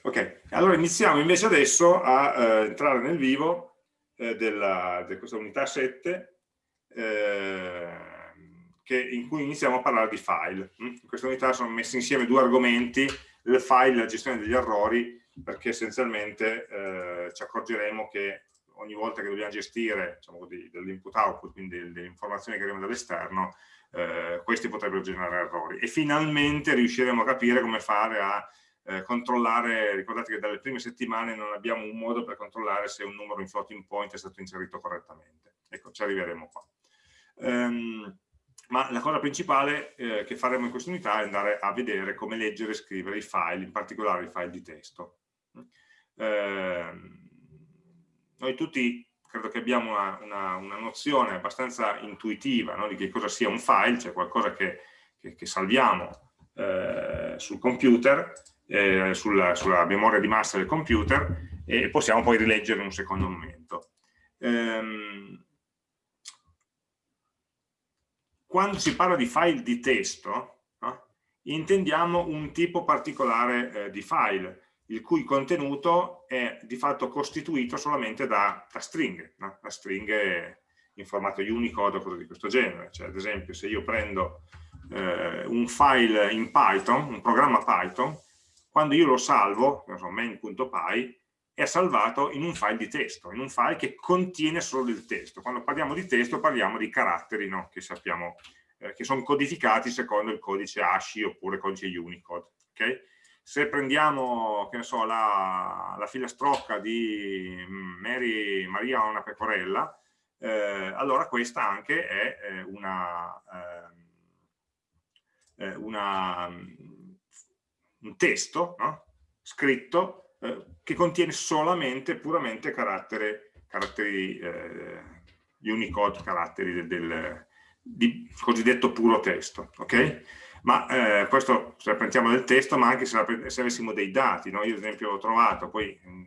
Ok, allora iniziamo invece adesso a eh, entrare nel vivo eh, della, di questa unità 7 eh, che, in cui iniziamo a parlare di file. Mm? In questa unità sono messi insieme due argomenti, il file e la gestione degli errori, perché essenzialmente eh, ci accorgeremo che ogni volta che dobbiamo gestire diciamo dell'input-output, quindi delle informazioni che arrivano dall'esterno, eh, questi potrebbero generare errori. E finalmente riusciremo a capire come fare a eh, controllare, ricordate che dalle prime settimane non abbiamo un modo per controllare se un numero in floating point è stato inserito correttamente. Ecco, ci arriveremo qua. Um, ma la cosa principale eh, che faremo in questa unità è andare a vedere come leggere e scrivere i file, in particolare i file di testo. Eh, noi tutti credo che abbiamo una, una, una nozione abbastanza intuitiva no, di che cosa sia un file, cioè qualcosa che, che, che salviamo eh, sul computer eh, sulla, sulla, memoria di massa del computer e possiamo poi rileggere in un secondo momento. Ehm, quando si parla di file di testo, no? intendiamo un tipo particolare eh, di file, il cui contenuto è di fatto costituito solamente da, da stringhe, no? da stringhe in formato Unicode o cose di questo genere. Cioè, ad esempio, se io prendo eh, un file in Python, un programma Python, quando io lo salvo, so, main.py, è salvato in un file di testo, in un file che contiene solo il testo. Quando parliamo di testo parliamo di caratteri no? che sappiamo eh, che sono codificati secondo il codice ASCII oppure codice Unicode. Okay? Se prendiamo so, la, la, filastrocca di Mary Maria una pecorella, eh, allora questa anche è eh, una, eh, eh, una un testo no? scritto eh, che contiene solamente, puramente carattere, caratteri eh, Unicode, caratteri del, del di cosiddetto puro testo, ok? Ma eh, questo se prendiamo del testo, ma anche se, la, se avessimo dei dati, no? Io ad esempio ho trovato, poi mh, mm,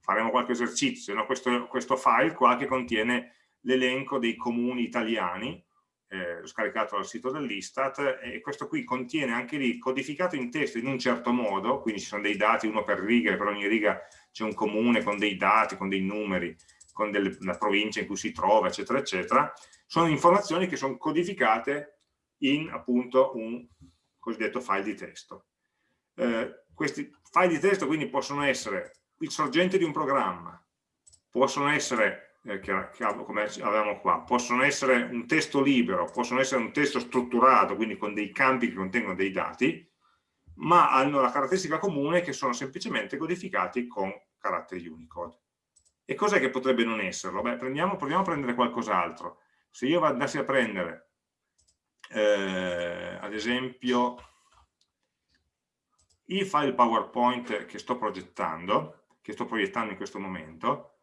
faremo qualche esercizio, no? questo, questo file qua che contiene l'elenco dei comuni italiani, eh, l'ho scaricato dal sito dell'Istat e questo qui contiene anche lì codificato in testo in un certo modo, quindi ci sono dei dati uno per riga, per ogni riga c'è un comune con dei dati, con dei numeri, con delle, la provincia in cui si trova, eccetera, eccetera, sono informazioni che sono codificate in appunto un cosiddetto file di testo. Eh, questi file di testo quindi possono essere il sorgente di un programma, possono essere eh, che, che, avevamo qua, possono essere un testo libero, possono essere un testo strutturato, quindi con dei campi che contengono dei dati, ma hanno la caratteristica comune che sono semplicemente codificati con caratteri Unicode. E cos'è che potrebbe non esserlo? Beh, prendiamo, proviamo a prendere qualcos'altro. Se io andassi a prendere, eh, ad esempio, i file PowerPoint che sto progettando, che sto proiettando in questo momento,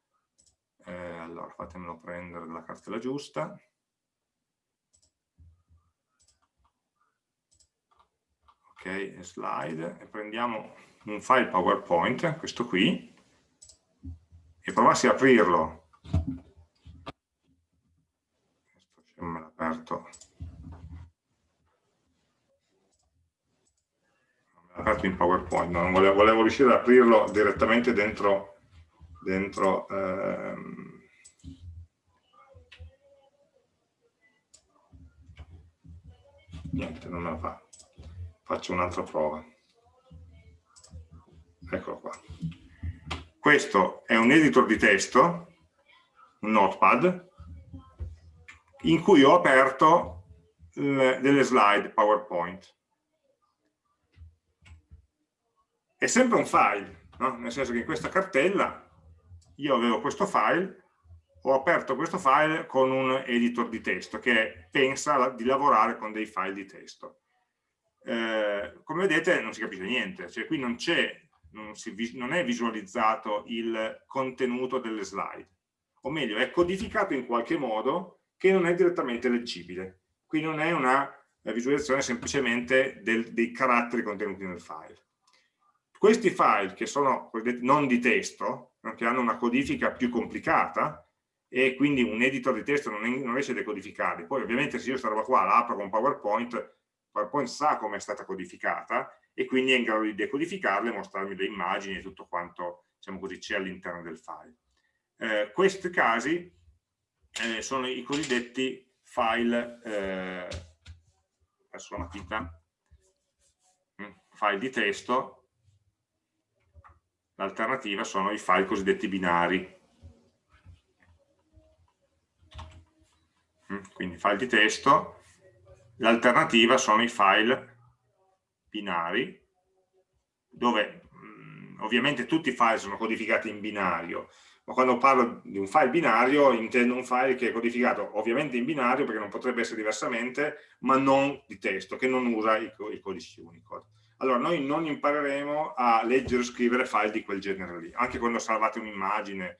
eh, allora fatemelo prendere dalla cartella giusta. Ok, slide. E prendiamo un file PowerPoint, questo qui e provassi a aprirlo. Questo me l'ha aperto aperto in PowerPoint, non volevo, volevo riuscire ad aprirlo direttamente dentro dentro ehm, niente, non me la fa. Faccio un'altra prova. Eccolo qua. Questo è un editor di testo un notepad in cui ho aperto le, delle slide PowerPoint. È sempre un file no? nel senso che in questa cartella io avevo questo file, ho aperto questo file con un editor di testo che pensa di lavorare con dei file di testo. Eh, come vedete non si capisce niente, cioè qui non c'è, non, non è visualizzato il contenuto delle slide, o meglio è codificato in qualche modo che non è direttamente leggibile. Qui non è una visualizzazione semplicemente del, dei caratteri contenuti nel file. Questi file che sono non di testo, che hanno una codifica più complicata e quindi un editor di testo non, non riesce a decodificarli. Poi ovviamente se io questa roba qua la apro con PowerPoint, PowerPoint sa come è stata codificata e quindi è in grado di decodificarle, mostrarmi le immagini e tutto quanto diciamo c'è all'interno del file. Eh, questi casi eh, sono i cosiddetti file, eh, adesso la matita, mm, file di testo, l'alternativa sono i file cosiddetti binari. Mm, quindi file di testo, l'alternativa sono i file binari, dove mm, ovviamente tutti i file sono codificati in binario, ma quando parlo di un file binario intendo un file che è codificato ovviamente in binario perché non potrebbe essere diversamente, ma non di testo, che non usa i codici Unicode. Allora, noi non impareremo a leggere o scrivere file di quel genere lì, anche quando salvate un'immagine,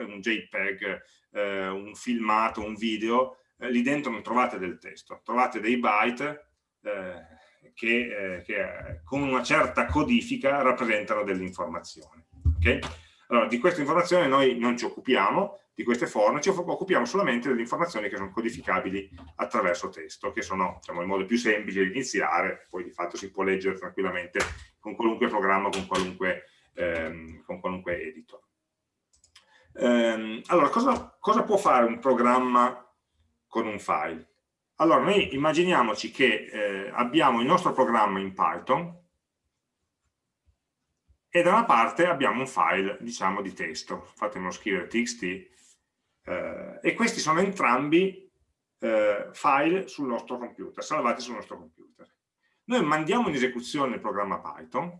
un JPEG, eh, un filmato, un video, eh, lì dentro non trovate del testo, trovate dei byte eh, che, eh, che, eh, con una certa codifica rappresentano delle informazioni. Okay? Allora, di queste informazioni noi non ci occupiamo, di queste forme, ci occupiamo solamente delle informazioni che sono codificabili attraverso testo, che sono diciamo, il modo più semplice di iniziare, poi di fatto si può leggere tranquillamente con qualunque programma, con qualunque, ehm, con qualunque editor. Ehm, allora, cosa, cosa può fare un programma con un file? Allora, noi immaginiamoci che eh, abbiamo il nostro programma in Python, e da una parte abbiamo un file, diciamo, di testo, fatemelo scrivere txt, eh, e questi sono entrambi eh, file sul nostro computer, salvati sul nostro computer. Noi mandiamo in esecuzione il programma Python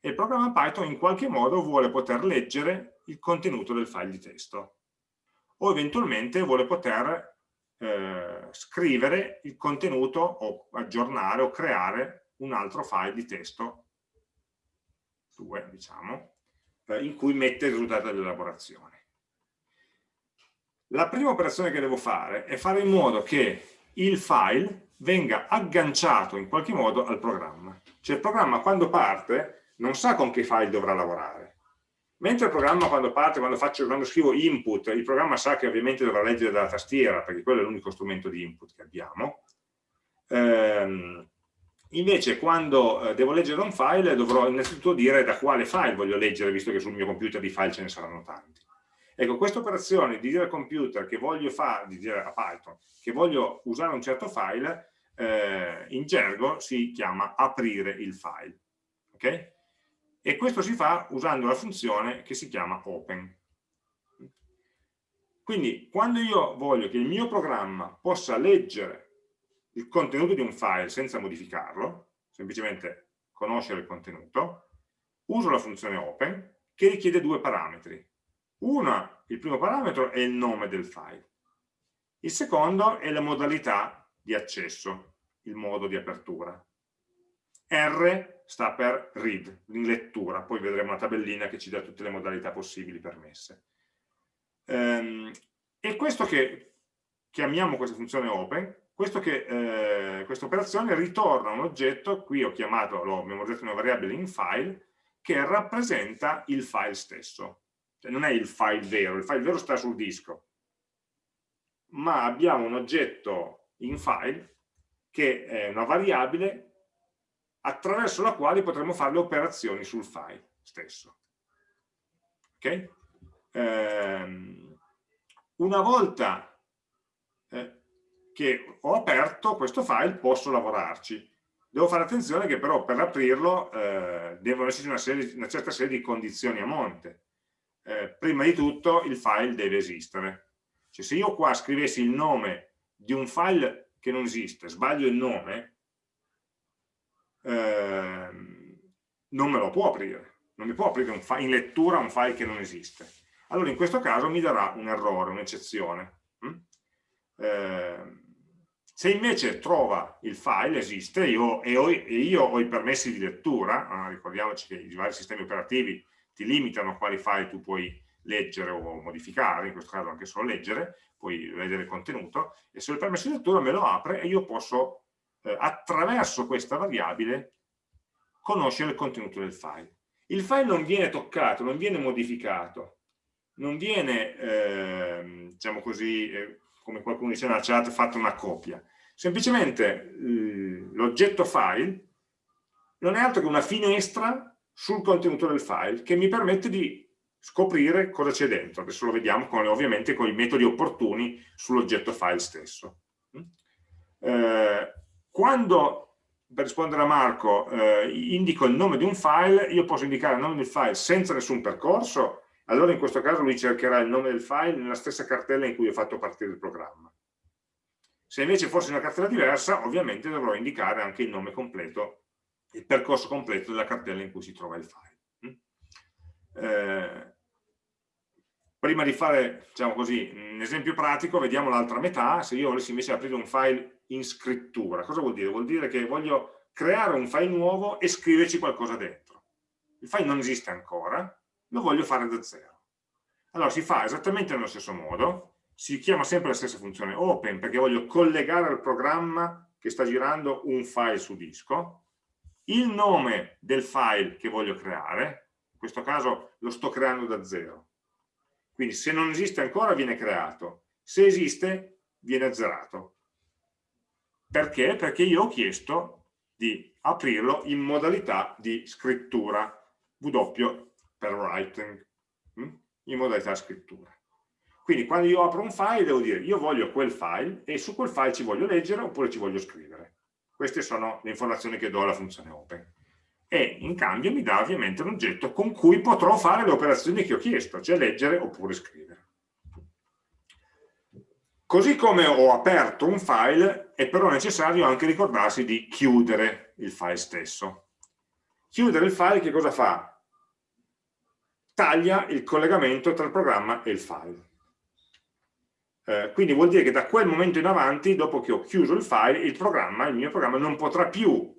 e il programma Python in qualche modo vuole poter leggere il contenuto del file di testo o eventualmente vuole poter eh, scrivere il contenuto o aggiornare o creare un altro file di testo 2, diciamo, eh, in cui mette il risultato dell'elaborazione. La prima operazione che devo fare è fare in modo che il file venga agganciato in qualche modo al programma. Cioè il programma quando parte non sa con che file dovrà lavorare. Mentre il programma quando parte, quando, faccio, quando scrivo input, il programma sa che ovviamente dovrà leggere dalla tastiera, perché quello è l'unico strumento di input che abbiamo. Ehm, Invece quando eh, devo leggere un file dovrò innanzitutto dire da quale file voglio leggere, visto che sul mio computer di file ce ne saranno tanti. Ecco, questa operazione di dire al computer che voglio fare, di dire a Python, che voglio usare un certo file, eh, in gergo si chiama aprire il file. Okay? E questo si fa usando la funzione che si chiama open. Quindi quando io voglio che il mio programma possa leggere il contenuto di un file senza modificarlo, semplicemente conoscere il contenuto, uso la funzione open che richiede due parametri. Uno, il primo parametro è il nome del file. Il secondo è la modalità di accesso, il modo di apertura. R sta per read, in lettura, poi vedremo una tabellina che ci dà tutte le modalità possibili permesse. Ehm, e questo che chiamiamo questa funzione open che, eh, questa operazione ritorna un oggetto, qui ho chiamato, lo memorizzato una variabile in file, che rappresenta il file stesso. Cioè non è il file vero, il file vero sta sul disco, ma abbiamo un oggetto in file che è una variabile attraverso la quale potremo fare le operazioni sul file stesso. Ok? Ehm, una volta eh, che ho aperto questo file posso lavorarci. Devo fare attenzione che però per aprirlo eh, devono esserci una, serie, una, certa serie di condizioni a monte. Eh, prima di tutto il file deve esistere. Cioè, se io qua scrivessi il nome di un file che non esiste, sbaglio il nome, eh, non me lo può aprire. Non mi può aprire in lettura un file che non esiste. Allora in questo caso mi darà un errore, un'eccezione. Mm? Eh, se invece trova il file, esiste, io, e, ho, e, io ho i permessi di lettura, ah, ricordiamoci che i vari sistemi operativi ti limitano quali file tu puoi leggere o modificare, in questo caso anche solo leggere, puoi vedere il contenuto, e se il permesso di lettura me lo apre e io posso, eh, attraverso questa variabile, conoscere il contenuto del file. Il file non viene toccato, non viene modificato, non viene, eh, diciamo così, eh, come qualcuno dice nella chat, fatta una copia semplicemente l'oggetto file non è altro che una finestra sul contenuto del file che mi permette di scoprire cosa c'è dentro. Adesso lo vediamo con, ovviamente con i metodi opportuni sull'oggetto file stesso. Eh, quando, per rispondere a Marco, eh, indico il nome di un file, io posso indicare il nome del file senza nessun percorso, allora in questo caso lui cercherà il nome del file nella stessa cartella in cui ho fatto partire il programma. Se invece fosse una cartella diversa, ovviamente dovrò indicare anche il nome completo il percorso completo della cartella in cui si trova il file. Mm? Eh, prima di fare diciamo così, un esempio pratico, vediamo l'altra metà, se io volessi invece aprire un file in scrittura, cosa vuol dire? Vuol dire che voglio creare un file nuovo e scriverci qualcosa dentro. Il file non esiste ancora, lo voglio fare da zero. Allora si fa esattamente nello stesso modo, si chiama sempre la stessa funzione open perché voglio collegare al programma che sta girando un file su disco, il nome del file che voglio creare, in questo caso lo sto creando da zero. Quindi se non esiste ancora viene creato, se esiste viene azzerato. Perché? Perché io ho chiesto di aprirlo in modalità di scrittura W per writing, hm? in modalità scrittura. Quindi quando io apro un file devo dire io voglio quel file e su quel file ci voglio leggere oppure ci voglio scrivere. Queste sono le informazioni che do alla funzione open. E in cambio mi dà ovviamente un oggetto con cui potrò fare le operazioni che ho chiesto, cioè leggere oppure scrivere. Così come ho aperto un file, è però necessario anche ricordarsi di chiudere il file stesso. Chiudere il file che cosa fa? Taglia il collegamento tra il programma e il file. Eh, quindi vuol dire che da quel momento in avanti, dopo che ho chiuso il file, il programma, il mio programma non potrà più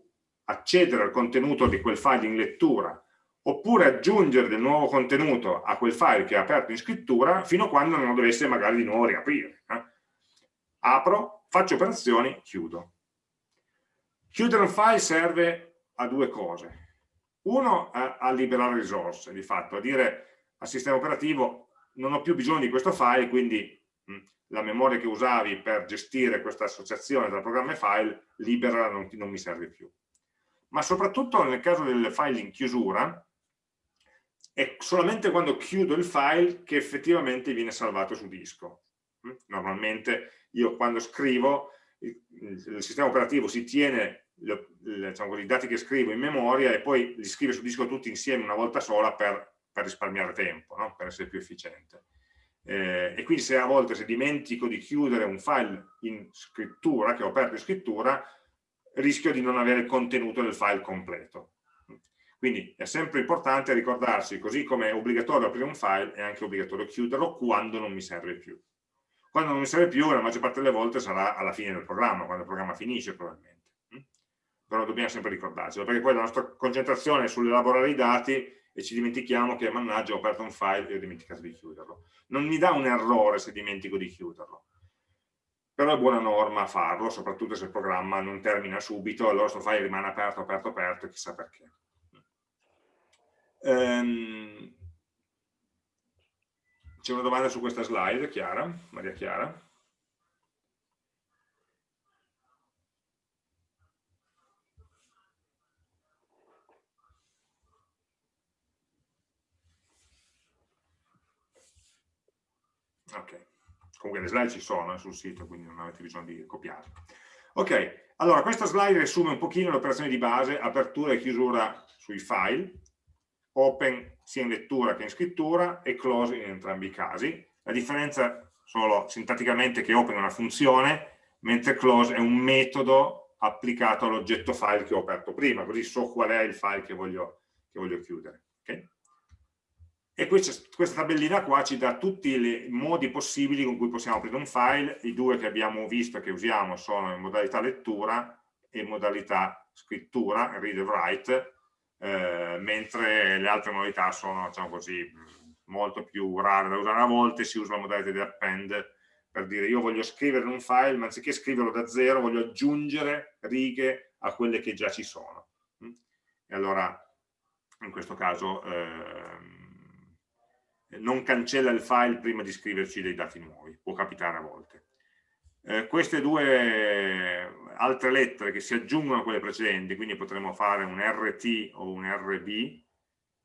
accedere al contenuto di quel file in lettura oppure aggiungere del nuovo contenuto a quel file che è aperto in scrittura fino a quando non lo dovesse magari di nuovo riaprire. Eh? Apro, faccio operazioni, chiudo. Chiudere un file serve a due cose. Uno, a, a liberare risorse, di fatto, a dire al sistema operativo non ho più bisogno di questo file, quindi la memoria che usavi per gestire questa associazione tra programma e file, libera non, non mi serve più. Ma soprattutto nel caso del file in chiusura, è solamente quando chiudo il file che effettivamente viene salvato su disco. Normalmente io quando scrivo, il, sistema operativo si tiene le, diciamo così, i dati che scrivo in memoria e poi li scrive su disco tutti insieme una volta sola per, per risparmiare tempo, no? per essere più efficiente eh, e quindi se a volte se dimentico di chiudere un file in scrittura, che ho aperto in scrittura, rischio di non avere il contenuto del file completo. Quindi è sempre importante ricordarsi, così come è obbligatorio aprire un file, è anche obbligatorio chiuderlo quando non mi serve più. Quando non mi serve più, la maggior parte delle volte sarà alla fine del programma, quando il programma finisce probabilmente. Però dobbiamo sempre ricordarcelo, perché poi la nostra concentrazione sull'elaborare i dati e ci dimentichiamo che mannaggia ho aperto un file e ho dimenticato di chiuderlo. Non mi dà un errore se dimentico di chiuderlo, però è buona norma farlo, soprattutto se il programma non termina subito, allora questo file rimane aperto, aperto, aperto, chissà perché. Um, C'è una domanda su questa slide, Chiara, Maria Chiara? Ok, comunque le slide ci sono eh, sul sito, quindi non avete bisogno di copiarle. Ok, allora questa slide riassume un pochino l'operazione di base, apertura e chiusura sui file, open sia in lettura che in scrittura e close in entrambi i casi. La differenza solo sintatticamente che open è una funzione, mentre close è un metodo applicato all'oggetto file che ho aperto prima, così so qual è il file che voglio, che voglio chiudere. Okay? E questa, questa tabellina qua ci dà tutti i modi possibili con cui possiamo aprire un file, i due che abbiamo visto che usiamo sono in modalità lettura e in modalità scrittura, read e write, eh, mentre le altre modalità sono diciamo così, molto più rare da usare. A volte, si usa la modalità di append per dire io voglio scrivere un file, ma anziché scriverlo da zero voglio aggiungere righe a quelle che già ci sono. E allora in questo caso eh, non cancella il file prima di scriverci dei dati nuovi, può capitare a volte. eh, queste due altre lettere che si aggiungono a quelle precedenti, quindi potremmo fare un RT o un RB,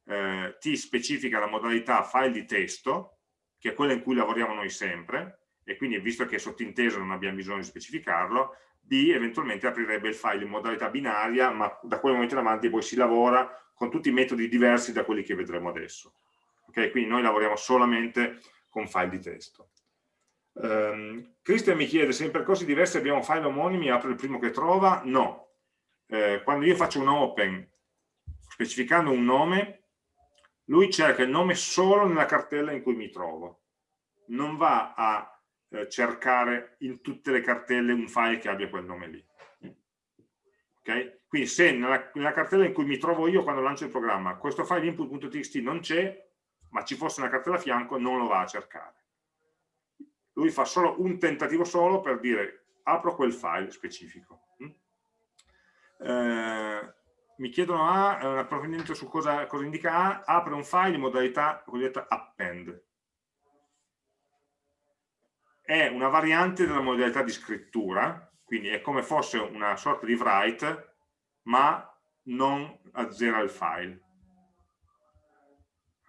eh, T specifica la modalità file di testo, che è quella in cui lavoriamo noi sempre, e quindi visto che è sottinteso non abbiamo bisogno di specificarlo, B eventualmente aprirebbe il file in modalità binaria, ma da quel momento in avanti poi si lavora con tutti i metodi diversi da quelli che vedremo adesso. Okay? Quindi noi lavoriamo solamente con file di testo. Um, Christian mi chiede se in percorsi diversi abbiamo file omonimi, apre il primo che trova? No. Eh, quando io faccio un open specificando un nome, lui cerca il nome solo nella cartella in cui mi trovo. Non va a eh, cercare in tutte le cartelle un file che abbia quel nome lì. Okay? Quindi se nella, nella, cartella in cui mi trovo io quando lancio il programma questo file input.txt non c'è, ma ci fosse una cartella a fianco, non lo va a cercare. Lui fa solo un tentativo solo per dire apro quel file specifico. Mm? Eh, mi chiedono A, un approfondimento su cosa, cosa indica A, apre un file in modalità cosiddetta append è una variante della modalità di scrittura, quindi è come fosse una sorta di write, ma non azzera il file.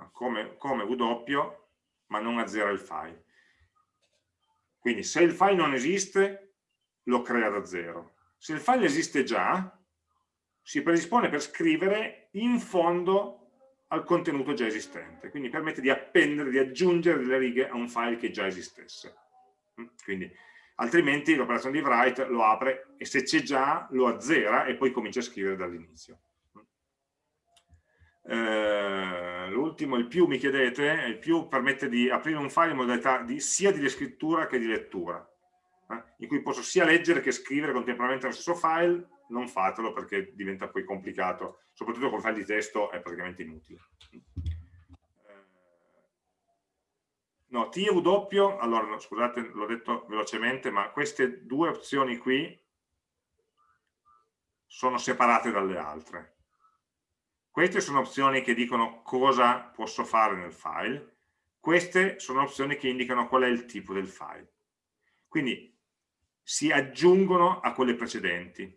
Come, come W, ma non azzera il file. Quindi se il file non esiste, lo crea da zero. Se il file esiste già, si predispone per scrivere in fondo al contenuto già esistente. Quindi permette di appendere, di aggiungere delle righe a un file che già esistesse. Quindi, altrimenti l'operazione di write lo apre e se c'è già lo azzera e poi comincia a scrivere dall'inizio. Eh, L'ultimo, il più, mi chiedete, il più permette di aprire un file in modalità di, sia di scrittura che di lettura, eh, in cui posso sia leggere che scrivere contemporaneamente nello stesso file, non fatelo perché diventa poi complicato, soprattutto con file di testo è praticamente inutile. No, T e W, allora no, scusate, l'ho detto velocemente, ma queste due opzioni qui sono separate dalle altre. Queste sono opzioni che dicono cosa posso fare nel file, queste sono opzioni che indicano qual è il tipo del file. Quindi si aggiungono a quelle precedenti.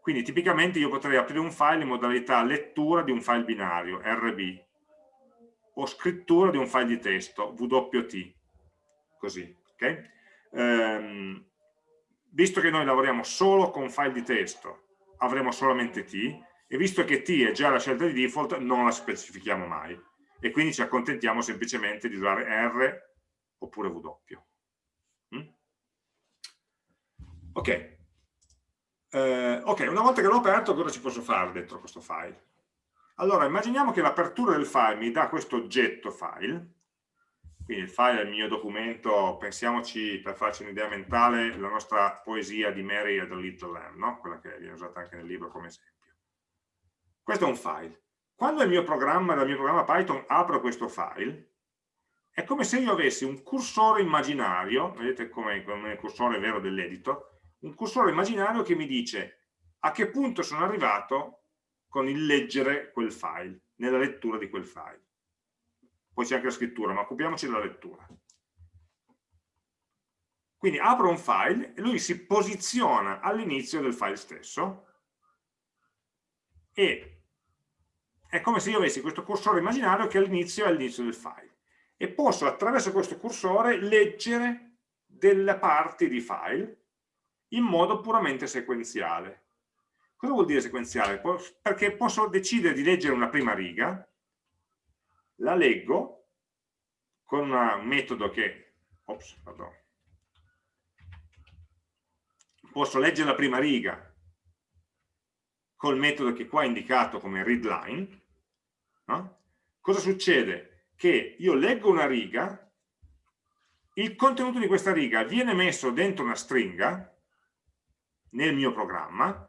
Quindi tipicamente io potrei aprire un file in modalità lettura di un file binario, RB, o scrittura di un file di testo, WT, così, ok? Ehm, visto che noi lavoriamo solo con file di testo, avremo solamente T, e visto che T è già la scelta di default, non la specifichiamo mai, e quindi ci accontentiamo semplicemente di usare R oppure W. Mm? Ok. Eh, ok, una volta che l'ho aperto, cosa ci posso fare dentro questo file? Allora, immaginiamo che l'apertura del file mi dà questo oggetto file, quindi il file è il mio documento, pensiamoci per farci un'idea mentale, la nostra poesia di Mary e the Little Lamb, no? quella che viene usata anche nel libro come esempio. Questo è un file. Quando il mio programma, dal mio programma Python apro questo file, è come se io avessi un cursore immaginario, vedete come, come il cursore vero dell'editor, un cursore immaginario che mi dice a che punto sono arrivato con il leggere quel file, nella lettura di quel file. Poi c'è anche la scrittura, ma occupiamoci della lettura. Quindi apro un file e lui si posiziona all'inizio del file stesso e è come se io avessi questo cursore immaginario che all'inizio è all'inizio del file e posso attraverso questo cursore leggere delle parti di file in modo puramente sequenziale. Cosa vuol dire sequenziale? Perché posso decidere di leggere una prima riga, la leggo con un metodo che... Ops, posso leggere la prima riga col metodo che qua è indicato come readline. No? Cosa succede? Che io leggo una riga, il contenuto di questa riga viene messo dentro una stringa nel mio programma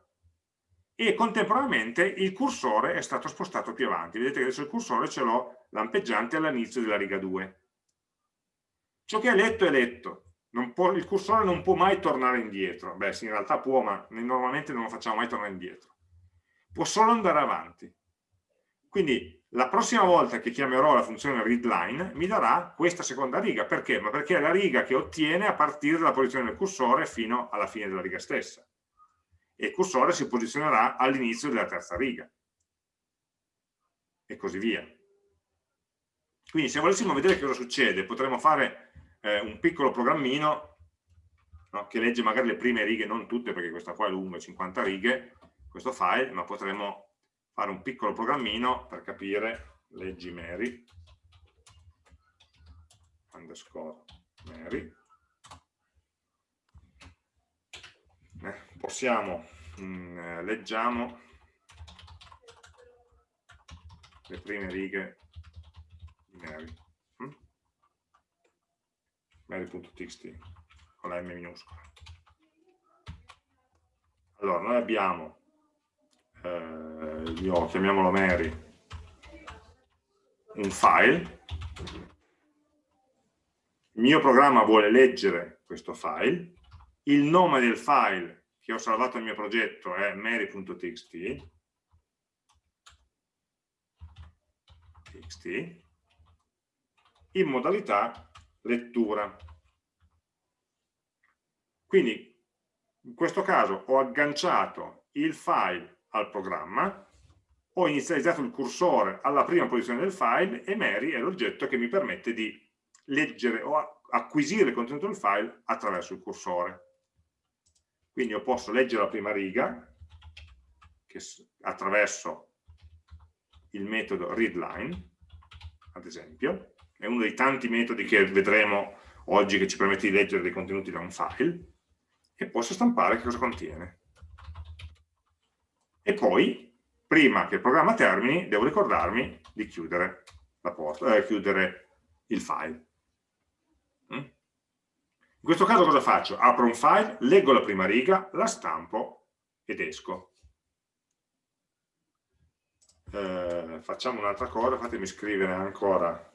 e contemporaneamente il cursore è stato spostato più avanti. Vedete che adesso il cursore ce l'ho lampeggiante all'inizio della riga 2. Ciò che è letto è letto. Può, il cursore non può mai tornare indietro. Beh, sì, in realtà può, ma normalmente non lo facciamo mai tornare indietro. Può solo andare avanti. Quindi la prossima volta che chiamerò la funzione readline mi darà questa seconda riga. Perché? Ma perché è la riga che ottiene a partire dalla posizione del cursore fino alla fine della riga stessa. E il cursore si posizionerà all'inizio della terza riga. E così via. Quindi se volessimo vedere cosa succede, potremmo fare eh, un piccolo programmino no, che legge magari le prime righe, non tutte perché questa qua è lunga, 50 righe, questo file, ma potremmo fare un piccolo programmino per capire, leggi Mary, underscore Mary, eh, possiamo, mh, mm, eh, leggiamo le prime righe di Mary, hm? Mary.txt con la M minuscola. Allora, noi abbiamo eh, io chiamiamolo Mary, un file, il mio programma vuole leggere questo file, il nome del file che ho salvato nel mio progetto è mary.txt, in modalità lettura. Quindi in questo caso ho agganciato il file al programma, ho inizializzato il cursore alla prima posizione del file e Mary è l'oggetto che mi permette di leggere o acquisire il contenuto del file attraverso il cursore. Quindi io posso leggere la prima riga che attraverso il metodo readline, ad esempio, è uno dei tanti metodi che vedremo oggi che ci permette di leggere dei contenuti da un file, e posso stampare che cosa contiene e poi, prima che il programma termini, devo ricordarmi di chiudere, la porta, eh, chiudere il file. Mm? In questo caso cosa faccio? Apro un file, leggo la prima riga, la stampo ed esco. Eh, facciamo un'altra cosa, fatemi scrivere ancora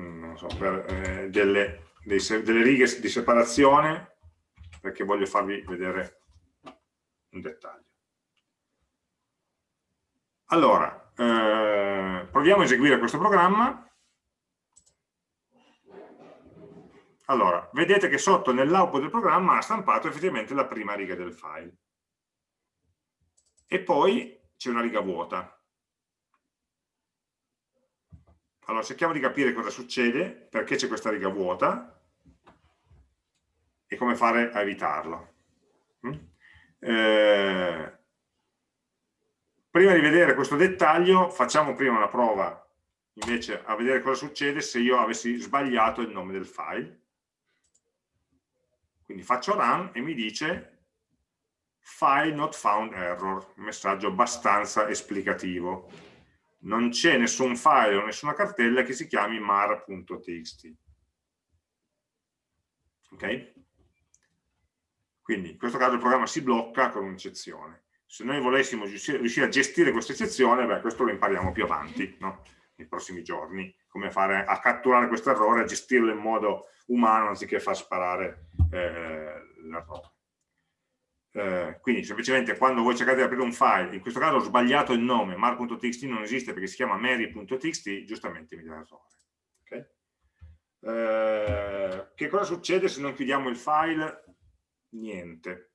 mm, so, per, eh, delle, dei, delle righe di separazione perché voglio farvi vedere un dettaglio. Allora, eh, proviamo a eseguire questo programma. Allora, vedete che sotto nell'output del programma ha stampato effettivamente la prima riga del file. E poi c'è una riga vuota. Allora, cerchiamo di capire cosa succede, perché c'è questa riga vuota e come fare a evitarlo. Mm? Eh, prima di vedere questo dettaglio facciamo prima una prova invece a vedere cosa succede se io avessi sbagliato il nome del file. Quindi faccio run e mi dice file not found error un messaggio abbastanza esplicativo. Non c'è nessun file o nessuna cartella che si chiami mar.txt ok? Quindi in questo caso il programma si blocca con un'eccezione. Se noi volessimo riuscire a gestire questa eccezione, beh, questo lo impariamo più avanti, no? nei prossimi giorni, come fare a catturare questo errore, a gestirlo in modo umano anziché far sparare eh, l'errore. Eh, quindi semplicemente quando voi cercate di aprire un file, in questo caso ho sbagliato il nome, mar.txt non esiste perché si chiama mary.txt, giustamente mi dà l'errore. Eh, che cosa succede se non chiudiamo il file? Niente.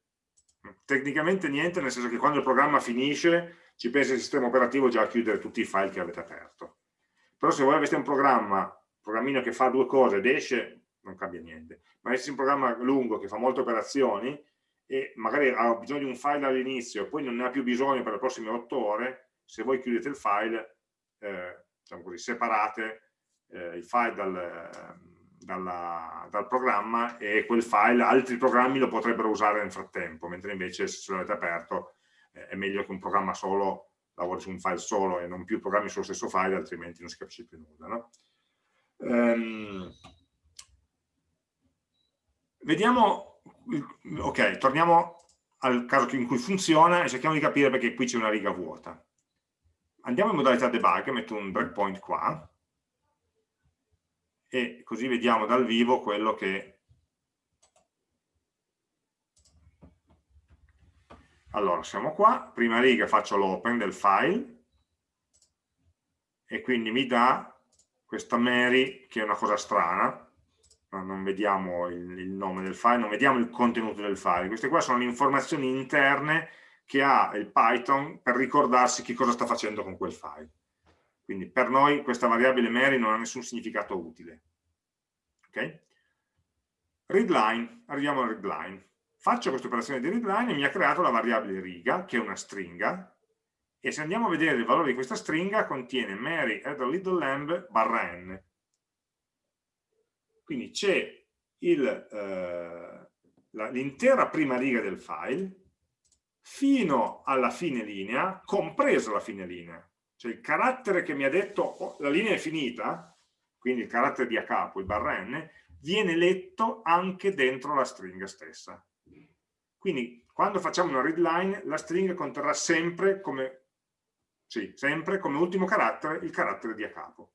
Tecnicamente niente, nel senso che quando il programma finisce ci pensa il sistema operativo già a chiudere tutti i file che avete aperto. Però se voi avete un programma, un programmino che fa due cose ed esce, non cambia niente. Ma è un programma lungo che fa molte operazioni e magari ha bisogno di un file all'inizio e poi non ne ha più bisogno per le prossime otto ore, se voi chiudete il file, eh, diciamo così, separate eh, il file dal, dalla, dal programma e quel file altri programmi lo potrebbero usare nel frattempo, mentre invece se ce l'avete aperto eh, è meglio che un programma solo lavori su un file solo e non più programmi sullo stesso file, altrimenti non si capisce più nulla. No? Um, vediamo, ok, torniamo al caso in cui funziona e cerchiamo di capire perché qui c'è una riga vuota. Andiamo in modalità debug, metto un breakpoint qua, e così vediamo dal vivo quello che Allora, siamo qua, prima riga faccio l'open del file e quindi mi dà questa Mary che è una cosa strana, non vediamo il, il, nome del file, non vediamo il contenuto del file. Queste qua sono le informazioni interne che ha il Python per ricordarsi che cosa sta facendo con quel file. Quindi per noi questa variabile Mary non ha nessun significato utile. Ok? Readline, arriviamo al readline. Faccio questa operazione di readline e mi ha creato la variabile riga, che è una stringa, e se andiamo a vedere il valore di questa stringa contiene Mary add a little lamb barra n. Quindi c'è eh, l'intera prima riga del file fino alla fine linea, compresa la fine linea. Cioè il carattere che mi ha detto oh, la linea è finita, quindi il carattere di a capo, il barra n, viene letto anche dentro la stringa stessa. Quindi quando facciamo una readline la stringa conterrà sempre come, sì, sempre come ultimo carattere il carattere di a capo.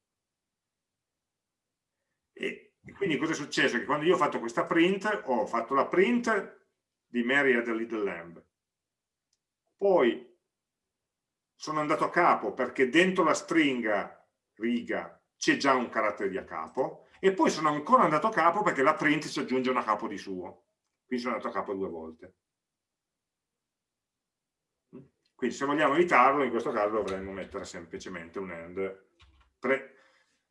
E quindi cosa è successo? Che quando io ho fatto questa print, ho fatto la print di Mary had a little lamb, poi sono andato a capo perché dentro la stringa riga c'è già un carattere di a capo, e poi sono ancora andato a capo perché la print si aggiunge una capo di suo quindi sono andato a capo due volte. Quindi se vogliamo evitarlo, in questo caso dovremmo mettere semplicemente un end, pre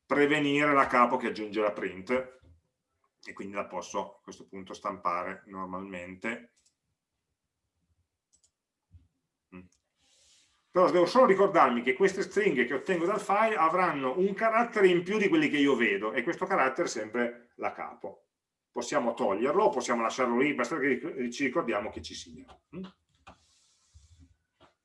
prevenire la capo che aggiunge la print, e quindi la posso a questo punto stampare normalmente. Però devo solo ricordarmi che queste stringhe che ottengo dal file avranno un carattere in più di quelli che io vedo, e questo carattere è sempre la capo possiamo toglierlo, possiamo lasciarlo lì, basta che ci ricordiamo che ci sia.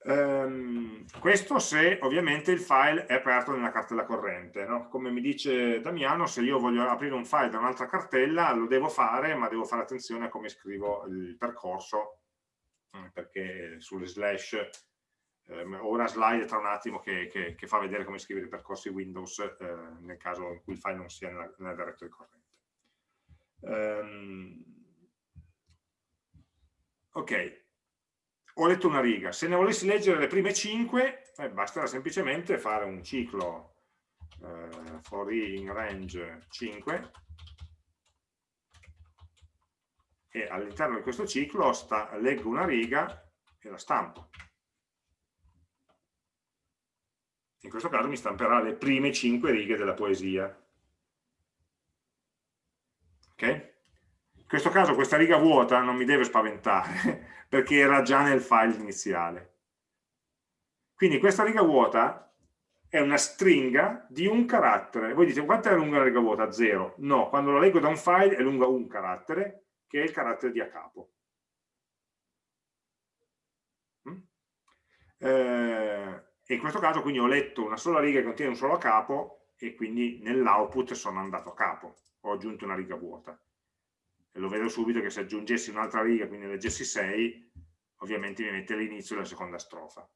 Um, questo se ovviamente il file è aperto nella cartella corrente. No? Come mi dice Damiano, se io voglio aprire un file da un'altra cartella lo devo fare, ma devo fare attenzione a come scrivo il percorso, mm, perché sulle slash eh, ho una slide tra un attimo che, che, che, fa vedere come scrivere i percorsi Windows eh, nel caso in cui il file non sia nella, nella directory corrente. Um, ok, ho letto una riga. Se ne volessi leggere le prime 5, eh, basterà semplicemente fare un ciclo eh, for in range 5 e all'interno di questo ciclo sta, leggo una riga e la stampo. In questo caso mi stamperà le prime 5 righe della poesia. Okay? In questo caso questa riga vuota non mi deve spaventare perché era già nel file iniziale. Quindi questa riga vuota è una stringa di un carattere. Voi dite, quanto è lunga la riga vuota? Zero. No, quando la leggo da un file è lunga un carattere, che è il carattere di a capo. Mm? Eh, e in questo caso quindi ho letto una sola riga che contiene un solo capo e quindi nell'output sono andato a capo ho aggiunto una riga vuota. E lo vedo subito che se aggiungessi un'altra riga, quindi leggessi 6, ovviamente mi mette all'inizio della seconda strofa.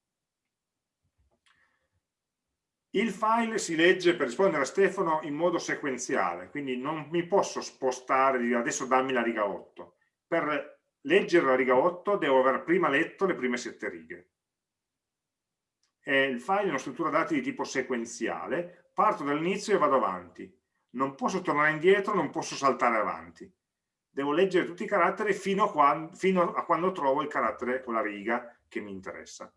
Il file si legge, per rispondere a Stefano, in modo sequenziale, quindi non mi posso spostare, dire adesso dammi la riga 8. Per leggere la riga 8 devo aver prima letto le prime 7 righe. E il file è una struttura dati di tipo sequenziale, parto dall'inizio e vado avanti non posso tornare indietro, non posso saltare avanti. Devo leggere tutti i caratteri fino a quando, fino a quando trovo il carattere o la riga che mi interessa.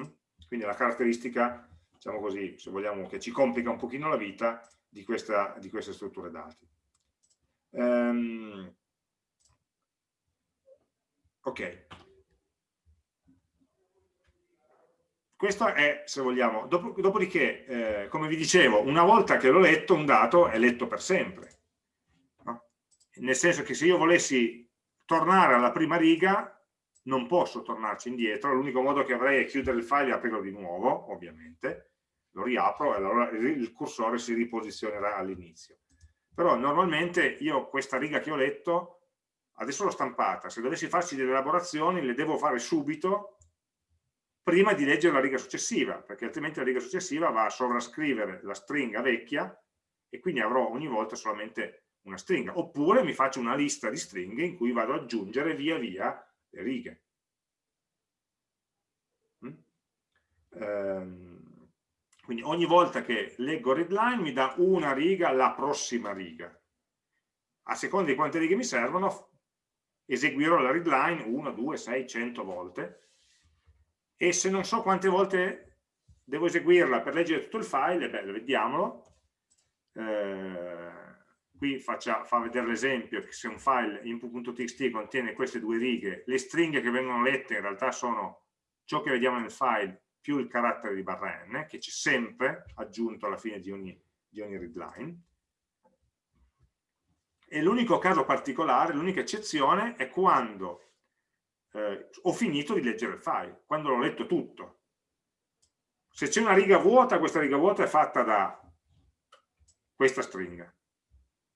Mm? Quindi la caratteristica, diciamo così, se vogliamo, che ci complica un pochino la vita di, questa, di queste strutture dati. Um, ok, Questo è, se vogliamo, Dop dopodiché, eh, come vi dicevo, una volta che l'ho letto, un dato è letto per sempre. No? Nel senso che se io volessi tornare alla prima riga, non posso tornarci indietro, l'unico modo che avrei è chiudere il file e aprirlo di nuovo, ovviamente, lo riapro e allora il cursore si riposizionerà all'inizio. Però normalmente io questa riga che ho letto, adesso l'ho stampata, se dovessi farci delle elaborazioni le devo fare subito prima di leggere la riga successiva, perché altrimenti la riga successiva va a sovrascrivere la stringa vecchia e quindi avrò ogni volta solamente una stringa. Oppure mi faccio una lista di stringhe in cui vado ad aggiungere via via le righe. ehm, quindi ogni volta che leggo readline mi dà una riga la prossima riga. A seconda di quante righe mi servono, eseguirò la readline 1, 2, 6, 100 volte e se non so quante volte devo eseguirla per leggere tutto il file, beh, vediamolo. Eh, qui faccia, fa vedere l'esempio che se un file input.txt contiene queste due righe, le stringhe che vengono lette in realtà sono ciò che vediamo nel file più il carattere di barra n, che c'è sempre aggiunto alla fine di ogni, di ogni readline. E l'unico caso particolare, l'unica eccezione è quando eh, ho finito di leggere il file, quando l'ho letto tutto. Se c'è una riga vuota, questa riga vuota è fatta da questa stringa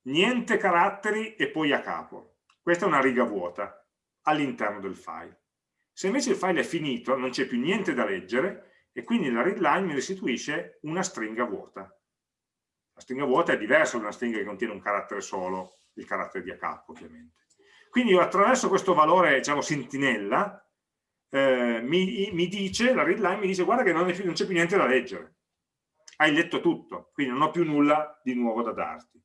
niente caratteri e poi a capo. Questa è una riga vuota all'interno del file. Se invece il file è finito, non c'è più niente da leggere e quindi la readline mi restituisce una stringa vuota. La stringa vuota è diversa da una stringa che contiene un carattere solo, il carattere di a capo ovviamente. Quindi attraverso questo valore, diciamo, sentinella, eh, mi, mi, dice, la readline mi dice guarda che non c'è più niente da leggere. Hai letto tutto, quindi non ho più nulla di nuovo da darti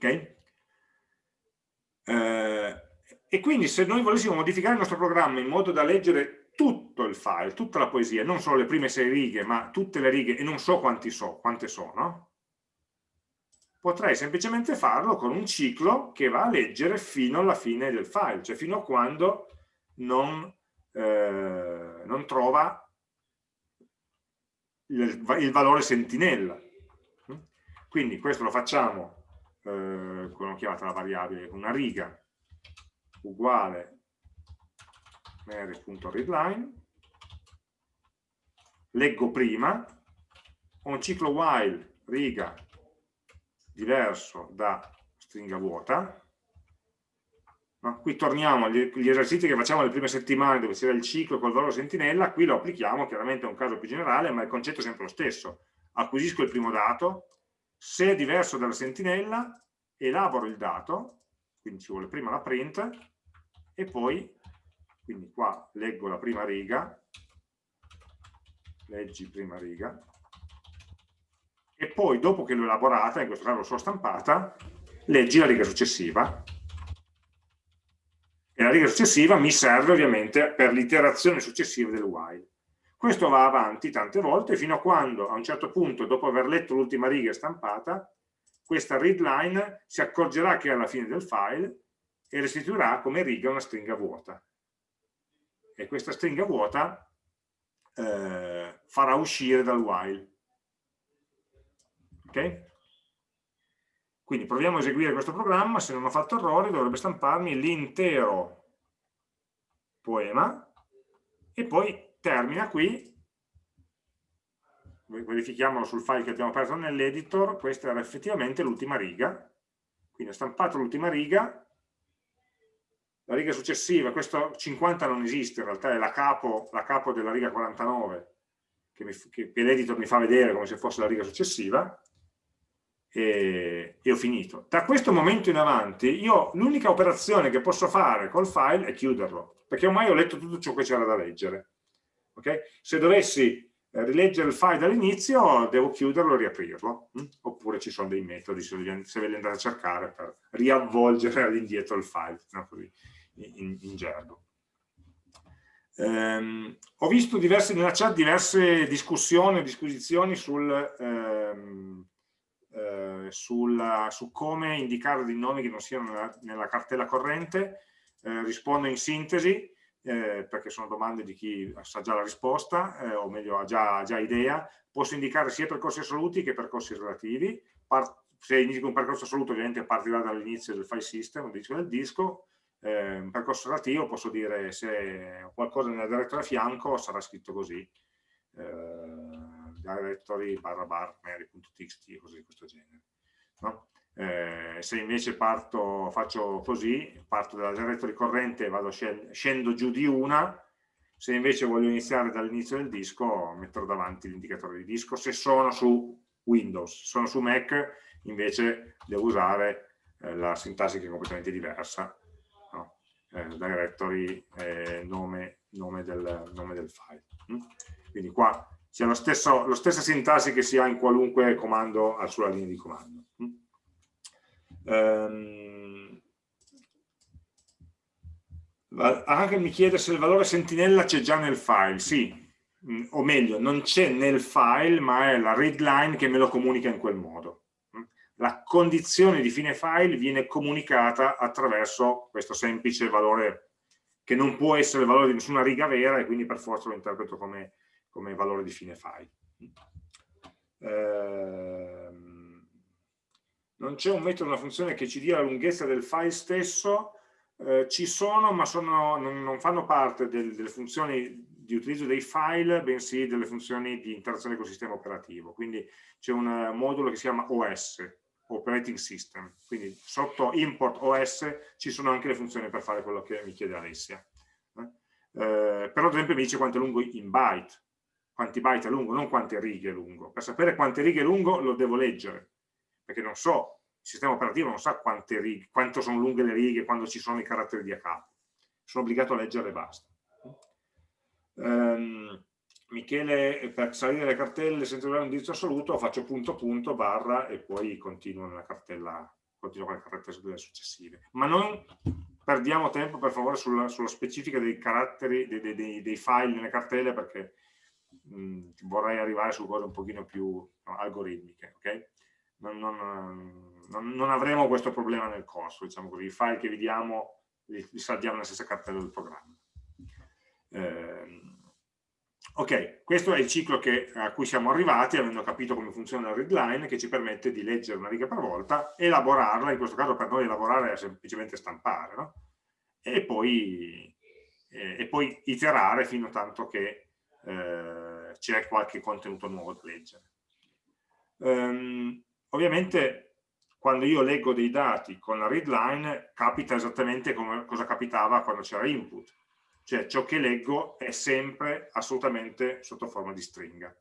ok? Eh, e quindi se noi volessimo modificare il nostro programma in modo da leggere tutto il file, tutta la poesia, non solo le prime sei righe, ma tutte le righe, e non so, so quante sono, potrei semplicemente farlo con un ciclo che va a leggere fino alla fine del file, cioè fino a quando non, eh, non trova il, il valore sentinella. Quindi questo lo facciamo eh, come ho chiamato la variabile, una riga uguale mary.readline, leggo prima, ho un ciclo while riga diverso da stringa vuota, no? qui torniamo agli, esercizi che facciamo le prime settimane dove c'era il ciclo col valore sentinella, qui lo applichiamo, chiaramente è un caso più generale, ma il concetto è sempre lo stesso. Acquisisco il primo dato, se è diverso dalla sentinella, elaboro il dato, quindi ci vuole prima la print, e poi, quindi qua leggo la prima riga, leggi prima riga, e poi dopo che l'ho elaborata, in questo caso l'ho stampata, leggi la riga successiva. E la riga successiva mi serve ovviamente per l'iterazione successiva del while. Questo va avanti tante volte fino a quando a un certo punto, dopo aver letto l'ultima riga stampata, questa readline si accorgerà che è alla fine del file e restituirà come riga una stringa vuota. E questa stringa vuota eh, farà uscire dal while. Ok? Quindi proviamo a eseguire questo programma, se non ho fatto errori dovrebbe stamparmi l'intero poema. E poi termina qui, verifichiamolo sul file che abbiamo aperto nell'editor, questa era effettivamente l'ultima riga, quindi ho stampato l'ultima riga, la riga successiva, questo 50 non esiste, in realtà è la capo, la capo della riga 49, che, che, l'editor mi fa vedere come se fosse la riga successiva, e, e, ho finito. Da questo momento in avanti io l'unica operazione che posso fare col file è chiuderlo, perché ormai ho letto tutto ciò che c'era da leggere. Okay? Se dovessi eh, rileggere il file dall'inizio devo chiuderlo e riaprirlo, hm? oppure ci sono dei metodi se ve li andate a cercare per riavvolgere all'indietro il file, no? In, in gergo. Um, ho visto diverse, nella chat diverse discussioni, disquisizioni sul, um, uh, sulla, su come indicare dei nomi che non siano nella, nella cartella corrente. Uh, rispondo in sintesi eh, perché sono domande di chi sa già la risposta, eh, o meglio ha già, già, idea, posso indicare sia percorsi assoluti che percorsi relativi. Part se indico un percorso assoluto ovviamente partirà dall'inizio del file system, del disco, eh, un percorso relativo posso dire se qualcosa nella direttory a fianco sarà scritto così, eh, directory barra bar mary.txt, cose di questo genere. No? Eh, se invece parto, faccio così, parto dalla directory corrente e vado scendo giù di una, se invece voglio iniziare dall'inizio del disco metterò davanti l'indicatore di disco, se sono su Windows, se sono su Mac invece devo usare eh, la sintassi che è completamente diversa, no? eh, directory, nome, nome, del, nome del file. Quindi qua c'è lo stessa sintassi che si ha in qualunque comando sulla linea di comando. Um, anche mi chiede se il valore sentinella c'è già nel file. Sì, o meglio, non c'è nel file, ma è la readline che me lo comunica in quel modo la condizione di fine file viene comunicata attraverso questo semplice valore che non può essere il valore di nessuna riga vera e quindi per forza lo interpreto come, come valore di fine file. Ehm, non c'è un metodo, una funzione che ci dia la lunghezza del file stesso, eh, ci sono ma sono, non, non, fanno parte del, delle funzioni di utilizzo dei file, bensì delle funzioni di interazione col sistema operativo. Quindi c'è un modulo che si chiama OS, operating system, quindi sotto import OS ci sono anche le funzioni per fare quello che mi chiede Alessia. Eh, eh però ad esempio mi dice quanto è lungo in byte, quanti byte è lungo, non quante righe è lungo. Per sapere quante righe è lungo lo devo leggere, perché non so, il sistema operativo non sa righe, quanto sono lunghe le righe quando ci sono i caratteri di a capo. Sono obbligato a leggere e basta. Um, Michele, per salire le cartelle senza avere un indirizzo assoluto, faccio punto punto barra e poi continuo nella cartella, continuo con le cartelle successive. Ma non perdiamo tempo, per favore, sulla, sulla specifica dei caratteri, dei, dei, dei, file nelle cartelle, perché mh, vorrei arrivare su cose un pochino più no, algoritmiche, ok? Non, non, non, non, avremo questo problema nel corso, diciamo così, i file che vediamo li, li salviamo nella stessa cartella del programma. Eh, Ok, questo è il ciclo che, a cui siamo arrivati, avendo capito come funziona il readline, che ci permette di leggere una riga per volta, elaborarla, in questo caso per noi elaborare è semplicemente stampare, no? e, poi, eh, e, poi, iterare fino a tanto che eh, c'è qualche contenuto nuovo da leggere. Um, ovviamente quando io leggo dei dati con la readline capita esattamente come cosa capitava quando c'era input, cioè ciò che leggo è sempre assolutamente sotto forma di stringa.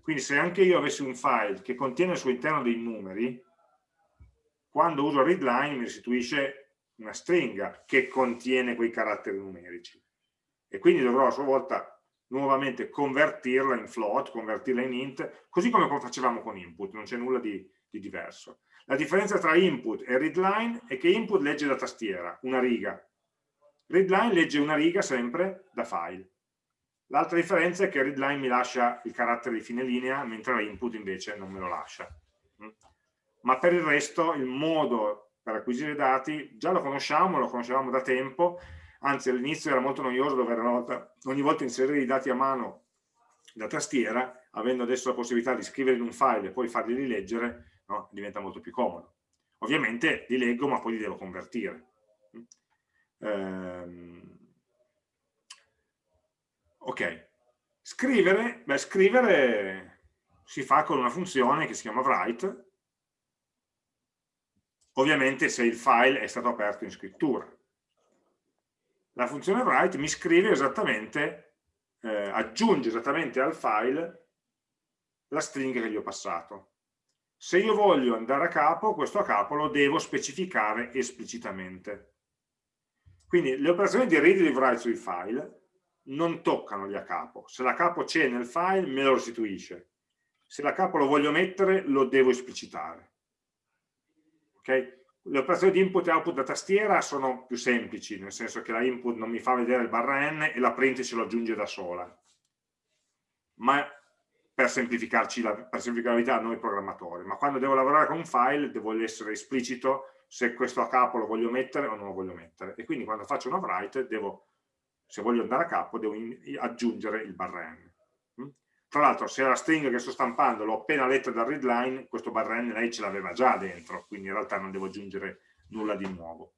Quindi se anche io avessi un file che contiene al suo interno dei numeri, quando uso readline mi restituisce una stringa che contiene quei caratteri numerici. E quindi dovrò a sua volta nuovamente convertirla in float, convertirla in int, così come facevamo con input, non c'è nulla di, di diverso. La differenza tra input e readline è che input legge da tastiera, una riga, readline legge una riga sempre da file. L'altra differenza è che readline mi lascia il carattere di fine linea, mentre la input invece non me lo lascia. Mm. Ma per il resto il modo per acquisire dati già lo conosciamo, lo conoscevamo da tempo, anzi all'inizio era molto noioso dover volta, ogni volta inserire i dati a mano da tastiera, avendo adesso la possibilità di scrivere in un file e poi farli rileggere, no? diventa molto più comodo. Ovviamente li leggo ma poi li devo convertire. Ehm, ok, scrivere, beh, scrivere si fa con una funzione che si chiama write, ovviamente se il file è stato aperto in scrittura. La funzione write mi scrive esattamente, eh, aggiunge esattamente al file la stringa che gli ho passato. Se io voglio andare a capo, questo a capo lo devo specificare esplicitamente. Quindi le operazioni di read e write sui file non toccano gli a capo. Se la capo c'è nel file me lo restituisce. Se la capo lo voglio mettere lo devo esplicitare. Okay? Le operazioni di input e output da tastiera sono più semplici, nel senso che la input non mi fa vedere il barra n e la print ce lo aggiunge da sola. Ma per semplificarci la, per semplificare la vita a noi programmatori. Ma quando devo lavorare con un file devo essere esplicito se questo a capo lo voglio mettere o non lo voglio mettere. E quindi quando faccio una write, devo, se voglio andare a capo, devo in, aggiungere il barra n. Tra l'altro, se la stringa che sto stampando l'ho appena letta dal readline, questo barra n lei ce l'aveva già dentro, quindi in realtà non devo aggiungere nulla di nuovo.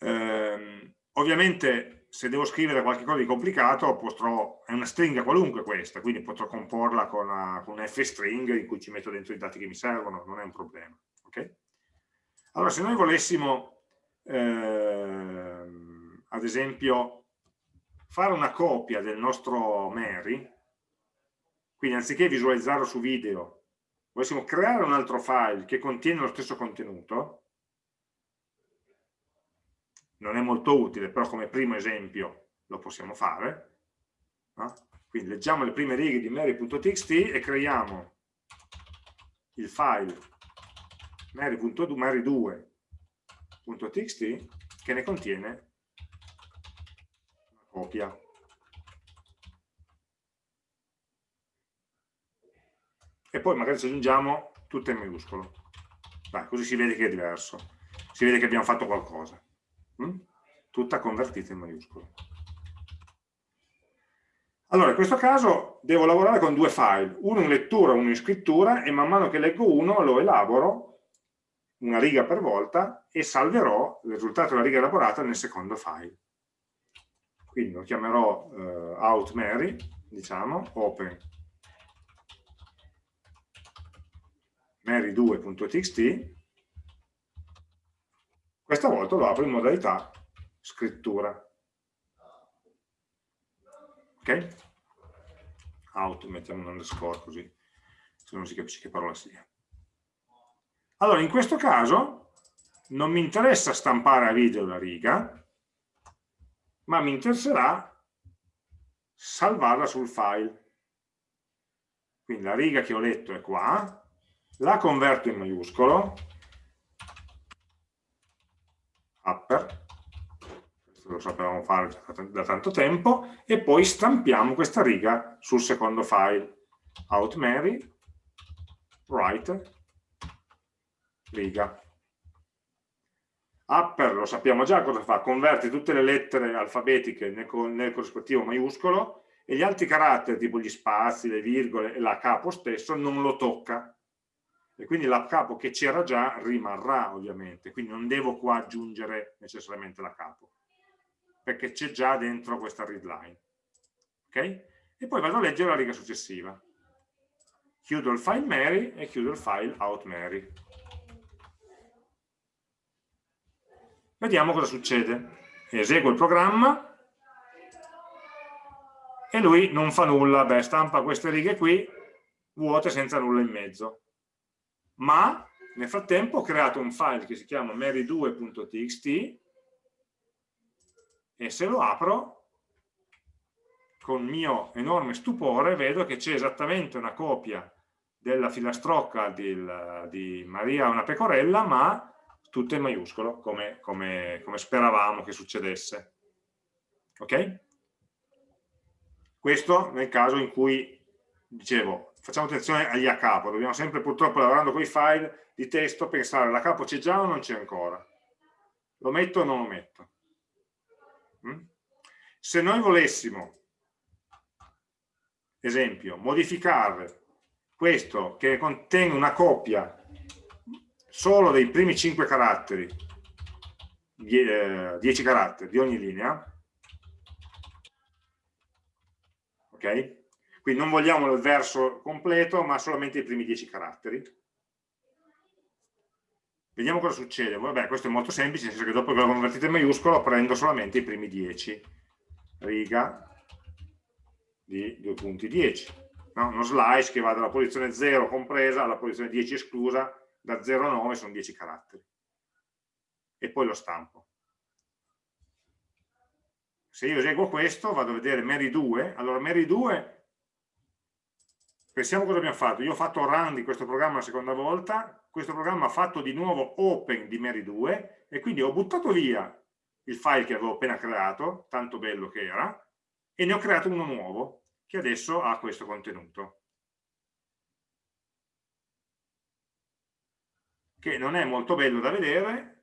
Ehm, ovviamente, se devo scrivere qualcosa di complicato, potrò, è una stringa qualunque questa, quindi potrò comporla con, una, con un f-string in cui ci metto dentro i dati che mi servono, non è un problema. Okay? Allora, se noi volessimo, ehm, ad esempio, fare una copia del nostro Mary, quindi anziché visualizzarlo su video, volessimo creare un altro file che contiene lo stesso contenuto, non è molto utile, però come primo esempio lo possiamo fare, No? Quindi leggiamo le prime righe di Mary.txt e creiamo il file mary.2.txt che ne contiene copia. E poi magari ci aggiungiamo tutto in minuscolo. Dai, così si vede che è diverso. Si vede che abbiamo fatto qualcosa. Mm? Tutta convertita in maiuscolo. Allora, in questo caso devo lavorare con due file, uno in lettura e uno in scrittura, e man mano che leggo uno lo elaboro una riga per volta e salverò il risultato della riga elaborata nel secondo file. Quindi lo chiamerò uh, outMary, diciamo, open mary2.txt, questa volta lo apro in modalità scrittura ok? Out, mettiamo un underscore così, se non si capisce che parola sia. Allora, in questo caso non mi interessa stampare a video la riga, ma mi interesserà salvarla sul file. Quindi la riga che ho letto è qua, la converto in maiuscolo, upper, lo sapevamo fare da tanto tempo, e poi stampiamo questa riga sul secondo file, outMary, write, riga. Upper lo sappiamo già cosa fa, converte tutte le lettere alfabetiche nel, nel corrispettivo maiuscolo e gli altri caratteri, tipo gli spazi, le virgole e la capo stesso, non lo tocca. E quindi la capo che c'era già rimarrà ovviamente, quindi non devo qua aggiungere necessariamente la capo perché c'è già dentro questa readline. Ok? E poi vado a leggere la riga successiva. Chiudo il file Mary e chiudo il file outMary. Vediamo cosa succede. Eseguo il programma e lui non fa nulla, beh, stampa queste righe qui, vuote senza nulla in mezzo. Ma nel frattempo ho creato un file che si chiama mary2.txt e se lo apro con mio enorme stupore vedo che c'è esattamente una copia della filastrocca di, di Maria una pecorella ma tutto in maiuscolo come, come, come speravamo che succedesse ok? questo nel caso in cui dicevo facciamo attenzione agli a capo dobbiamo sempre purtroppo lavorando con i file di testo pensare la capo c'è già o non c'è ancora lo metto o non lo metto Mm? Se noi volessimo, esempio, modificare questo che contiene una coppia solo dei primi 5 caratteri, 10 eh, caratteri di ogni linea, ok? Quindi non vogliamo il verso completo, ma solamente i primi 10 caratteri. Vediamo cosa succede. Vabbè, questo è molto semplice, nel senso che dopo che l'ho convertito in maiuscolo prendo solamente i primi 10. Riga di due punti 10. No? Uno slice che va dalla posizione 0 compresa alla posizione 10 esclusa, da 0 a 9 sono 10 caratteri. E poi lo stampo. Se io eseguo questo, vado a vedere Mary 2, allora Mary 2 pensiamo cosa abbiamo fatto. Io ho fatto run di questo programma la seconda volta, questo programma ha fatto di nuovo open di Mary 2 e quindi ho buttato via il file che avevo appena creato, tanto bello che era, e ne ho creato uno nuovo che adesso ha questo contenuto. Che non è molto bello da vedere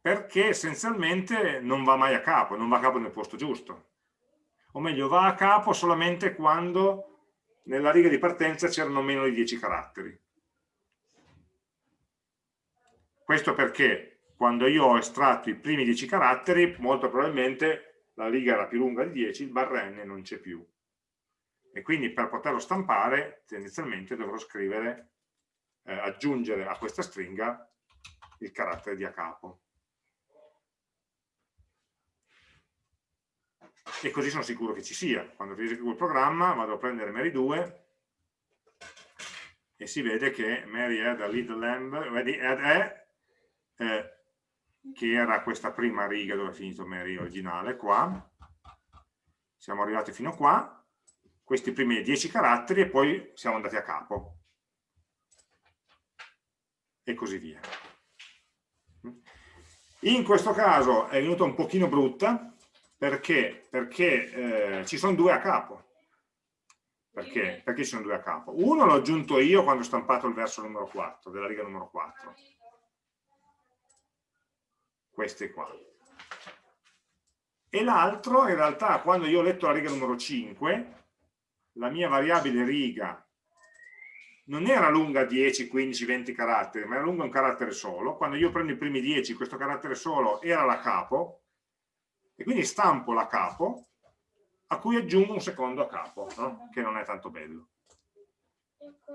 perché essenzialmente non va mai a capo, non va a capo nel posto giusto. O meglio, va a capo solamente quando nella riga di partenza c'erano meno di 10 caratteri. Questo perché quando io ho estratto i primi 10 caratteri, molto probabilmente la riga era più lunga di 10, il barra n non c'è più. E quindi per poterlo stampare, tendenzialmente dovrò scrivere, eh, aggiungere a questa stringa il carattere di a capo. e così sono sicuro che ci sia. Quando rieseguo il programma vado a prendere Mary 2 e si vede che Mary è da lead lamb, vedi, è, eh, che era questa prima riga dove è finito Mary originale, qua, siamo arrivati fino a qua, questi primi 10 caratteri e poi siamo andati a capo. E così via. In questo caso è venuta un pochino brutta perché, perché eh, ci sono due a capo. Perché? Perché ci sono due a capo. Uno l'ho aggiunto io quando ho stampato il verso numero 4, della riga numero 4. Queste qua. E l'altro, in realtà, quando io ho letto la riga numero 5, la mia variabile riga non era lunga 10, 15, 20 caratteri, ma era lunga un carattere solo. Quando io prendo i primi 10, questo carattere solo era la capo, e quindi stampo la capo, a cui aggiungo un secondo capo, no? che non è tanto bello.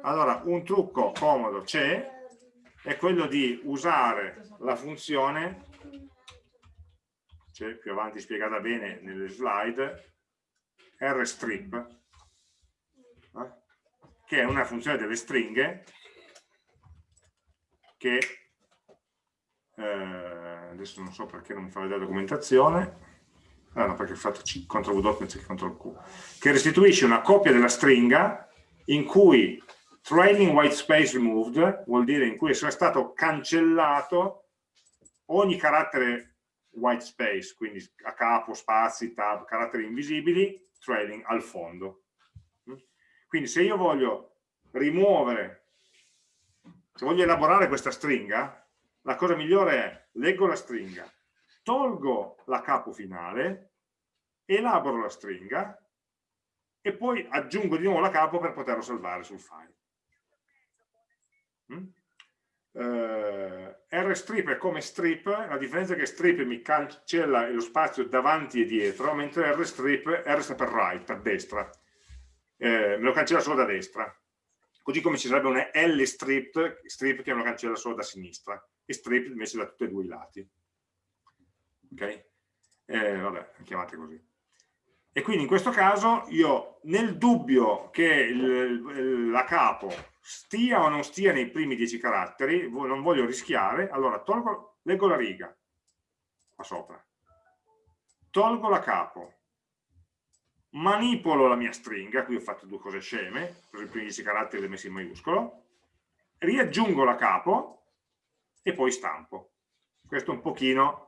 Allora, un trucco comodo c'è, è quello di usare la funzione, c'è più avanti spiegata bene nelle slide, rstrip, che è una funzione delle stringhe che eh, adesso non so perché non mi fa vedere la documentazione. Ah no perché ho fatto CTRL V invece che CTRL Q. Che restituisce una copia della stringa in cui trailing white space removed vuol dire in cui è stato cancellato ogni carattere white space quindi a capo, spazi, tab, caratteri invisibili trailing al fondo quindi se io voglio rimuovere, se voglio elaborare questa stringa, la cosa migliore è leggo la stringa, tolgo la capo finale, elaboro la stringa e poi aggiungo di nuovo la capo per poterlo salvare sul file. Mm? Uh, rstrip è come strip, la differenza è che strip mi cancella lo spazio davanti e dietro, mentre rstrip, R sta per right, per destra, eh, me lo cancella solo da destra, così come ci sarebbe un L strip, strip che me lo cancella solo da sinistra, e strip invece da tutti e due i lati. Ok? Eh, vabbè, chiamate così. E quindi in questo caso io, nel dubbio che il, la capo stia o non stia nei primi dieci caratteri, non voglio rischiare, allora tolgo, leggo la riga qua sopra, tolgo la capo, manipolo la mia stringa, qui ho fatto due cose sceme, i primi 10 caratteri li ho messi in maiuscolo, riaggiungo la capo e poi stampo. Questo è un pochino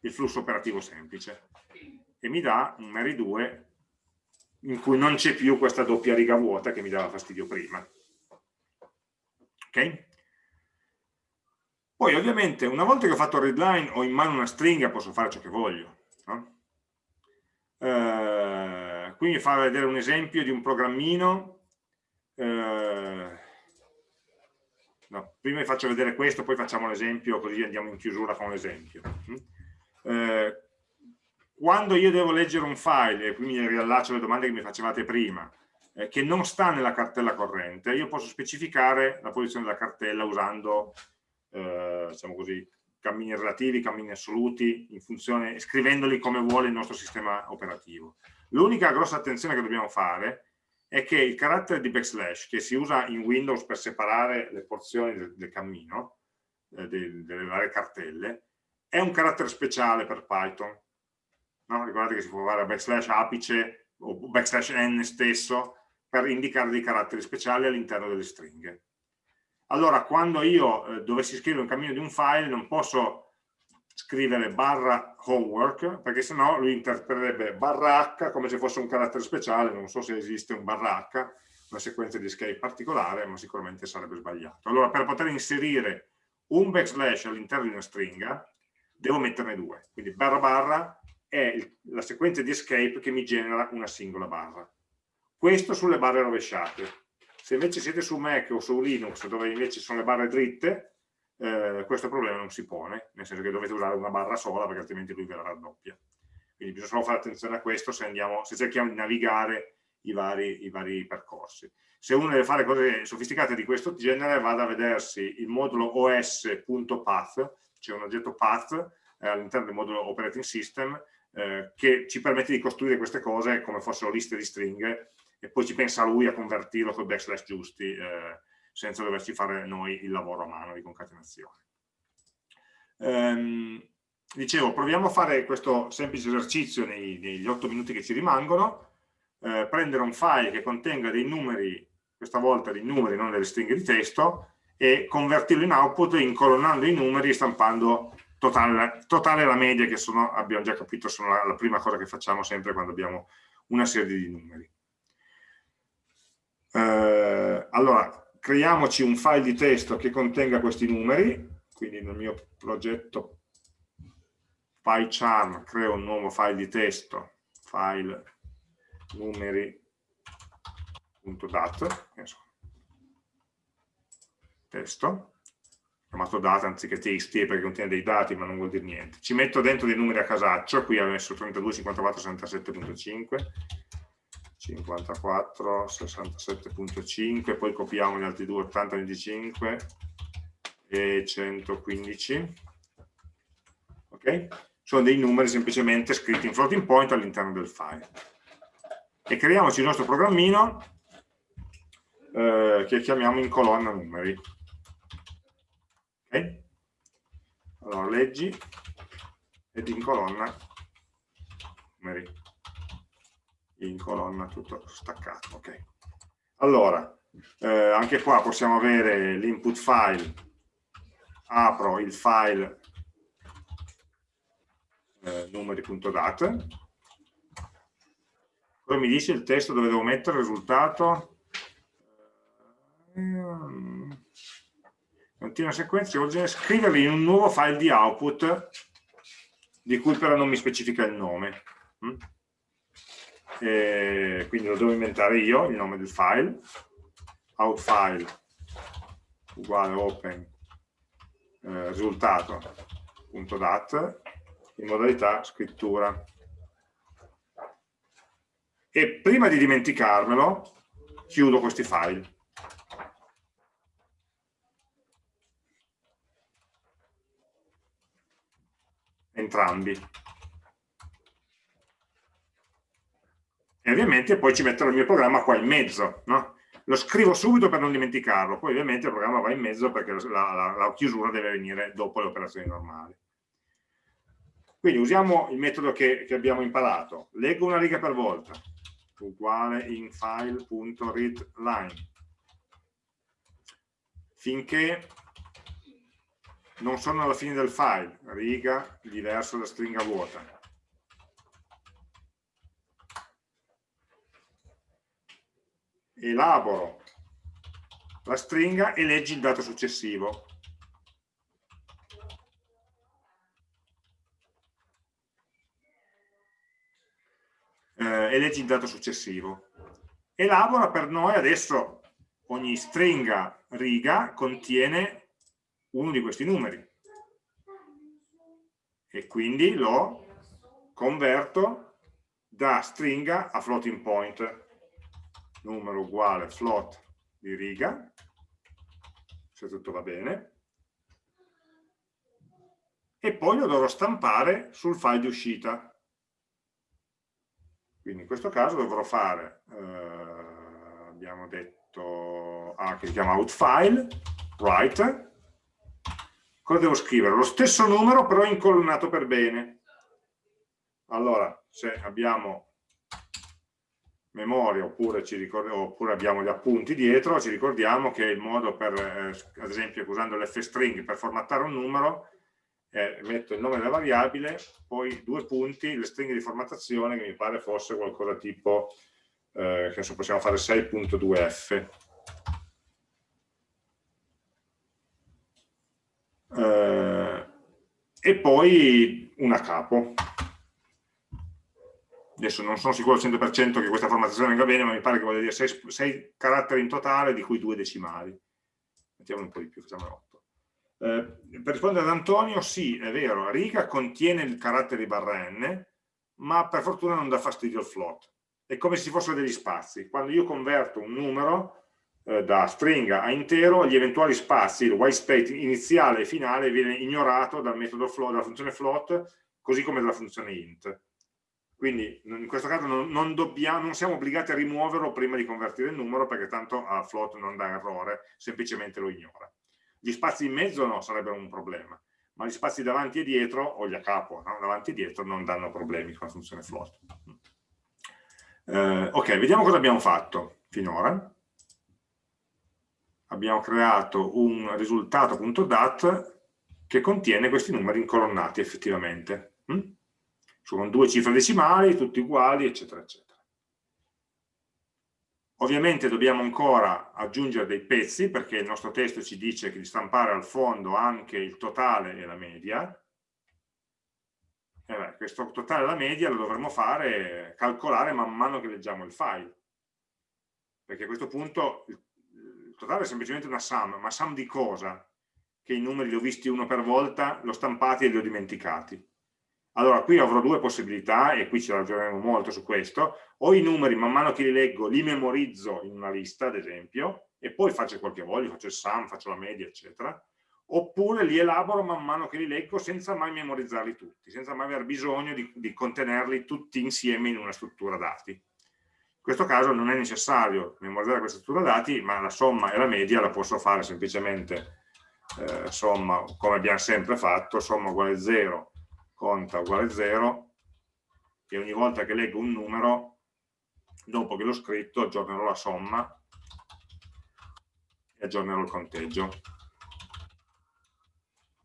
il flusso operativo semplice e mi dà un Mary 2 in cui non c'è più questa doppia riga vuota che mi dava fastidio prima. Ok? Poi ovviamente una volta che ho fatto il readline ho in mano una stringa posso fare ciò che voglio. No? Eh, qui mi fa vedere un esempio di un programmino eh, no, prima vi faccio vedere questo poi facciamo l'esempio così andiamo in chiusura con l'esempio mm? eh, quando io devo leggere un file e qui mi riallaccio alle domande che mi facevate prima eh, che non sta nella cartella corrente io posso specificare la posizione della cartella usando eh, diciamo così cammini relativi, cammini assoluti, in funzione, scrivendoli come vuole il nostro sistema operativo. L'unica grossa attenzione che dobbiamo fare è che il carattere di backslash che si usa in Windows per separare le porzioni del, del cammino, eh, del, delle varie cartelle, è un carattere speciale per Python. No? Ricordate che si può fare backslash apice o backslash n stesso per indicare dei caratteri speciali all'interno delle stringhe. Allora, quando io eh, dovessi scrivere un cammino di un file, non posso scrivere barra homework perché sennò lui interpreterebbe barra h come se fosse un carattere speciale non so se esiste un barra h una sequenza di escape particolare ma sicuramente sarebbe sbagliato. Allora per poter inserire un backslash all'interno di una stringa devo metterne due. Quindi barra barra è la sequenza di escape che mi genera una singola barra. Questo sulle barre rovesciate. Se invece siete su Mac o su Linux dove invece sono le barre dritte eh, questo problema non si pone, nel senso che dovete usare una barra sola perché altrimenti lui ve la raddoppia. Quindi bisogna solo fare attenzione a questo se, andiamo, se cerchiamo di navigare i vari, i vari, percorsi. Se uno deve fare cose sofisticate di questo genere, vada a vedersi il modulo os.path, cioè un oggetto path eh, all'interno del modulo operating system, eh, che ci permette di costruire queste cose come fossero liste di stringhe e poi ci pensa lui a convertirlo con backslash giusti eh, senza doverci fare noi il lavoro a mano di concatenazione. Um, dicevo, proviamo a fare questo semplice esercizio nei, negli 8 minuti che ci rimangono, eh, prendere un file che contenga dei numeri, questa volta dei numeri, non delle stringhe di testo, e convertirlo in output incolonnando i numeri e stampando totale, totale la media che sono, abbiamo già capito, sono la, la prima cosa che facciamo sempre quando abbiamo una serie di numeri. Eh, allora, creiamoci un file di testo che contenga questi numeri, quindi nel mio progetto PyCharm creo un nuovo file di testo, file numeri.dat, testo, chiamato data anziché txt perché contiene dei dati ma non vuol dire niente. Ci metto dentro dei numeri a casaccio, qui ho messo 32, 54, 67.5, 54, 67.5, poi copiamo gli altri due, 80, 25 e 115. Ok? Sono dei numeri semplicemente scritti in floating point all'interno del file. E creiamoci il nostro programmino eh, che chiamiamo in colonna numeri. Ok? Allora leggi ed in colonna numeri in colonna tutto staccato. ok Allora, eh, anche qua possiamo avere l'input file, apro il file eh, numeri.dat, poi mi dice il testo dove devo mettere il risultato, eh, continua sequenza, devo scriverli in un nuovo file di output di cui però non mi specifica il nome. E quindi lo devo inventare io, il nome del file, outfile uguale open eh, risultato.dat in modalità scrittura. E prima di dimenticarmelo, chiudo questi file. Entrambi. E ovviamente poi ci metterò il mio programma qua in mezzo, no? lo scrivo subito per non dimenticarlo, poi ovviamente il programma va in mezzo perché la, la, la chiusura deve venire dopo le operazioni normali. Quindi usiamo il metodo che, che abbiamo imparato, leggo una riga per volta, uguale in file.readline, finché non sono alla fine del file, riga diverso da stringa vuota. Elaboro la stringa e leggi il dato successivo. Eh, e leggi il dato successivo. Elabora per noi adesso ogni stringa riga contiene uno di questi numeri e quindi lo converto da stringa a floating point numero uguale float di riga, se tutto va bene, e poi lo dovrò stampare sul file di uscita. Quindi in questo caso dovrò fare, eh, abbiamo detto, ah, che si chiama outFile, write, cosa devo scrivere? Lo stesso numero però incolonnato per bene. Allora, se abbiamo memoria oppure, oppure, abbiamo gli appunti dietro, ci ricordiamo che il modo per, eh, ad esempio usando l'fstring per formattare un numero, eh, metto il nome della variabile, poi due punti, le stringhe di formattazione che mi pare fosse qualcosa tipo, eh, che adesso possiamo fare 6.2f. Eh, e poi una capo adesso non sono sicuro al 100% che questa formattazione venga bene, ma mi pare che voglia dire 6, caratteri in totale, di cui 2 decimali. Mettiamo un po' di più, facciamo 8. Eh, per rispondere ad Antonio, sì, è vero, riga contiene il carattere barra n, ma per fortuna non dà fastidio al float. È come se ci fossero degli spazi. Quando io converto un numero eh, da stringa a intero, gli eventuali spazi, il white space iniziale e finale, viene ignorato dal metodo float, dalla funzione float, così come dalla funzione int. Quindi in questo caso non, non, dobbiamo, non, siamo obbligati a rimuoverlo prima di convertire il numero perché tanto a float non dà errore, semplicemente lo ignora. Gli spazi in mezzo no, sarebbero un problema, ma gli spazi davanti e dietro, o gli a capo, no? davanti e dietro, non danno problemi con la funzione float. Eh, ok, vediamo cosa abbiamo fatto finora. Abbiamo creato un risultato.dat che contiene questi numeri incolonnati effettivamente. Sono due cifre decimali, tutti uguali, eccetera, eccetera. Ovviamente dobbiamo ancora aggiungere dei pezzi perché il nostro testo ci dice di stampare al fondo anche il totale e la media. E beh, questo totale e la media lo dovremo fare, calcolare man mano che leggiamo il file. Perché a questo punto il totale è semplicemente una sum, ma sum di cosa? Che i numeri li ho visti uno per volta, l'ho stampati e li ho dimenticati. Allora, qui avrò due possibilità, e qui ci ragioneremo molto su questo, o i numeri man mano che li leggo li memorizzo in una lista, ad esempio, e poi faccio quel che voglio, faccio il sum, faccio la media, eccetera, oppure li elaboro man mano che li leggo senza mai memorizzarli tutti, senza mai aver bisogno di, di contenerli tutti insieme in una struttura dati. In questo caso non è necessario memorizzare questa struttura dati, ma la somma e la media la posso fare semplicemente eh, somma, come abbiamo sempre fatto, somma uguale 0 conta uguale 0 e ogni volta che leggo un numero, dopo che l'ho scritto, aggiornerò la somma e aggiornerò il conteggio.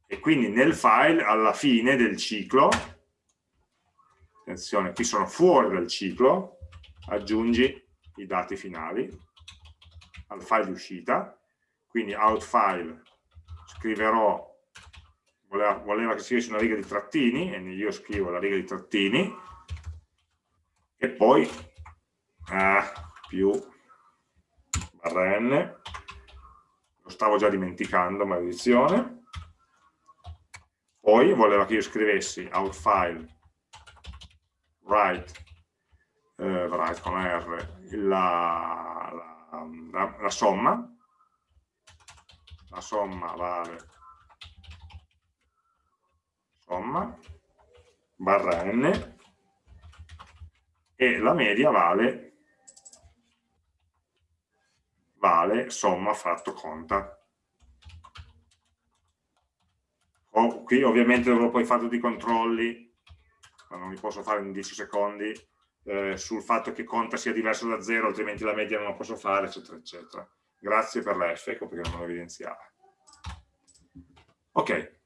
E quindi nel file, alla fine del ciclo, attenzione, qui sono fuori dal ciclo, aggiungi i dati finali al file di uscita, quindi out file scriverò voleva, voleva che scrivessi una riga di trattini, e io scrivo la riga di trattini, e poi eh, più barra n, lo stavo già dimenticando, maledizione, poi voleva che io scrivessi outfile write, eh, write con R, la, la, la, la somma, la somma vale somma barra n e la media vale vale somma fratto conta. O, qui ovviamente dovrò poi fare tutti i controlli ma non li posso fare in 10 secondi eh, sul fatto che conta sia diverso da 0 altrimenti la media non la posso fare eccetera eccetera. Grazie per la F ecco perché non lo evidenziava ok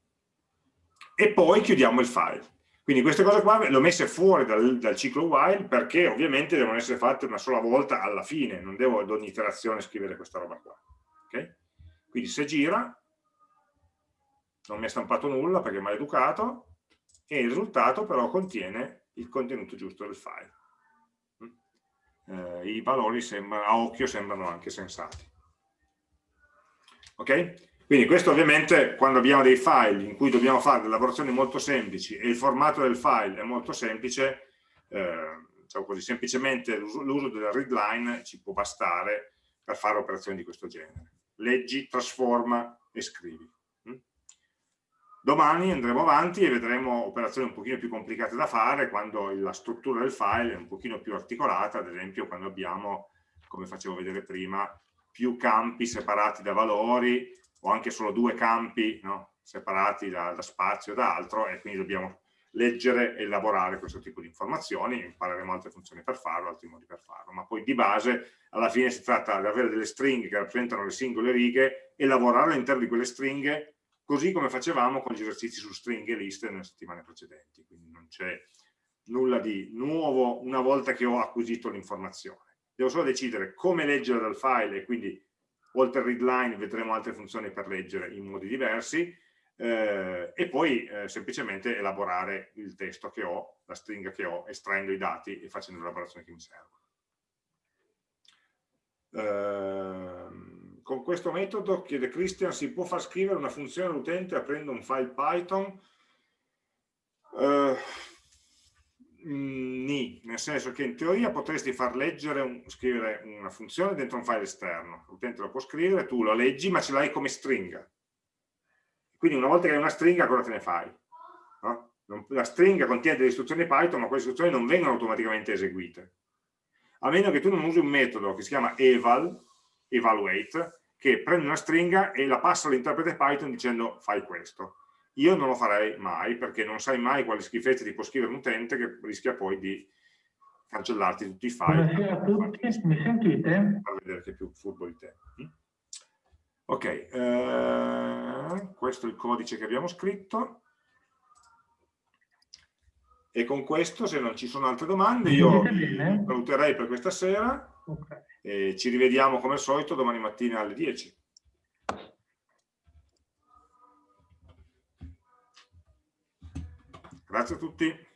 e poi chiudiamo il file. Quindi queste cose qua le ho messe fuori dal, dal, ciclo while perché ovviamente devono essere fatte una sola volta alla fine, non devo ad ogni iterazione scrivere questa roba qua. Okay? Quindi se gira, non mi ha stampato nulla perché è maleducato, e il risultato però contiene il contenuto giusto del file. Eh, I valori sembra, a occhio sembrano anche sensati. Ok? Quindi questo ovviamente quando abbiamo dei file in cui dobbiamo fare delle lavorazioni molto semplici e il formato del file è molto semplice, eh, diciamo così, semplicemente l'uso della readline ci può bastare per fare operazioni di questo genere. Leggi, trasforma e scrivi. Mm? Domani andremo avanti e vedremo operazioni un pochino più complicate da fare quando la struttura del file è un pochino più articolata, ad esempio quando abbiamo, come facevo vedere prima, più campi separati da valori o anche solo due campi no, separati da, da spazio e da altro e quindi dobbiamo leggere e elaborare questo tipo di informazioni, impareremo altre funzioni per farlo, altri modi per farlo, ma poi di base alla fine si tratta di avere delle stringhe che rappresentano le singole righe e lavorare all'interno di quelle stringhe così come facevamo con gli esercizi su stringhe e liste nelle settimane precedenti, quindi non c'è nulla di nuovo una volta che ho acquisito l'informazione. Devo solo decidere come leggere dal file e quindi oltre al readline vedremo altre funzioni per leggere in modi diversi eh, e poi eh, semplicemente elaborare il testo che ho, la stringa che ho, estraendo i dati e facendo l'elaborazione che mi serve. Eh, con questo metodo, chiede Christian, si può far scrivere una funzione all'utente aprendo un file Python? Mm, Ni, nel senso che in teoria potresti far leggere, un, scrivere una funzione dentro un file esterno, l'utente lo può scrivere, tu lo leggi ma ce l'hai come stringa. Quindi una volta che hai una stringa cosa te ne fai? No? La stringa contiene delle istruzioni Python ma quelle istruzioni non vengono automaticamente eseguite. A meno che tu non usi un metodo che si chiama eval, evaluate, che prende una stringa e la passa all'interprete Python dicendo fai questo io non lo farei mai perché non sai mai quale schifezza ti può scrivere un utente che rischia poi di cancellarti tutti i file. Buonasera a tutti, mi sentite? Per vedere che è più furbo di te. Ok, eh, questo è il codice che abbiamo scritto. E con questo, se non ci sono altre domande, io saluterei per questa sera okay. e ci rivediamo come al solito domani mattina alle 10. Grazie a tutti.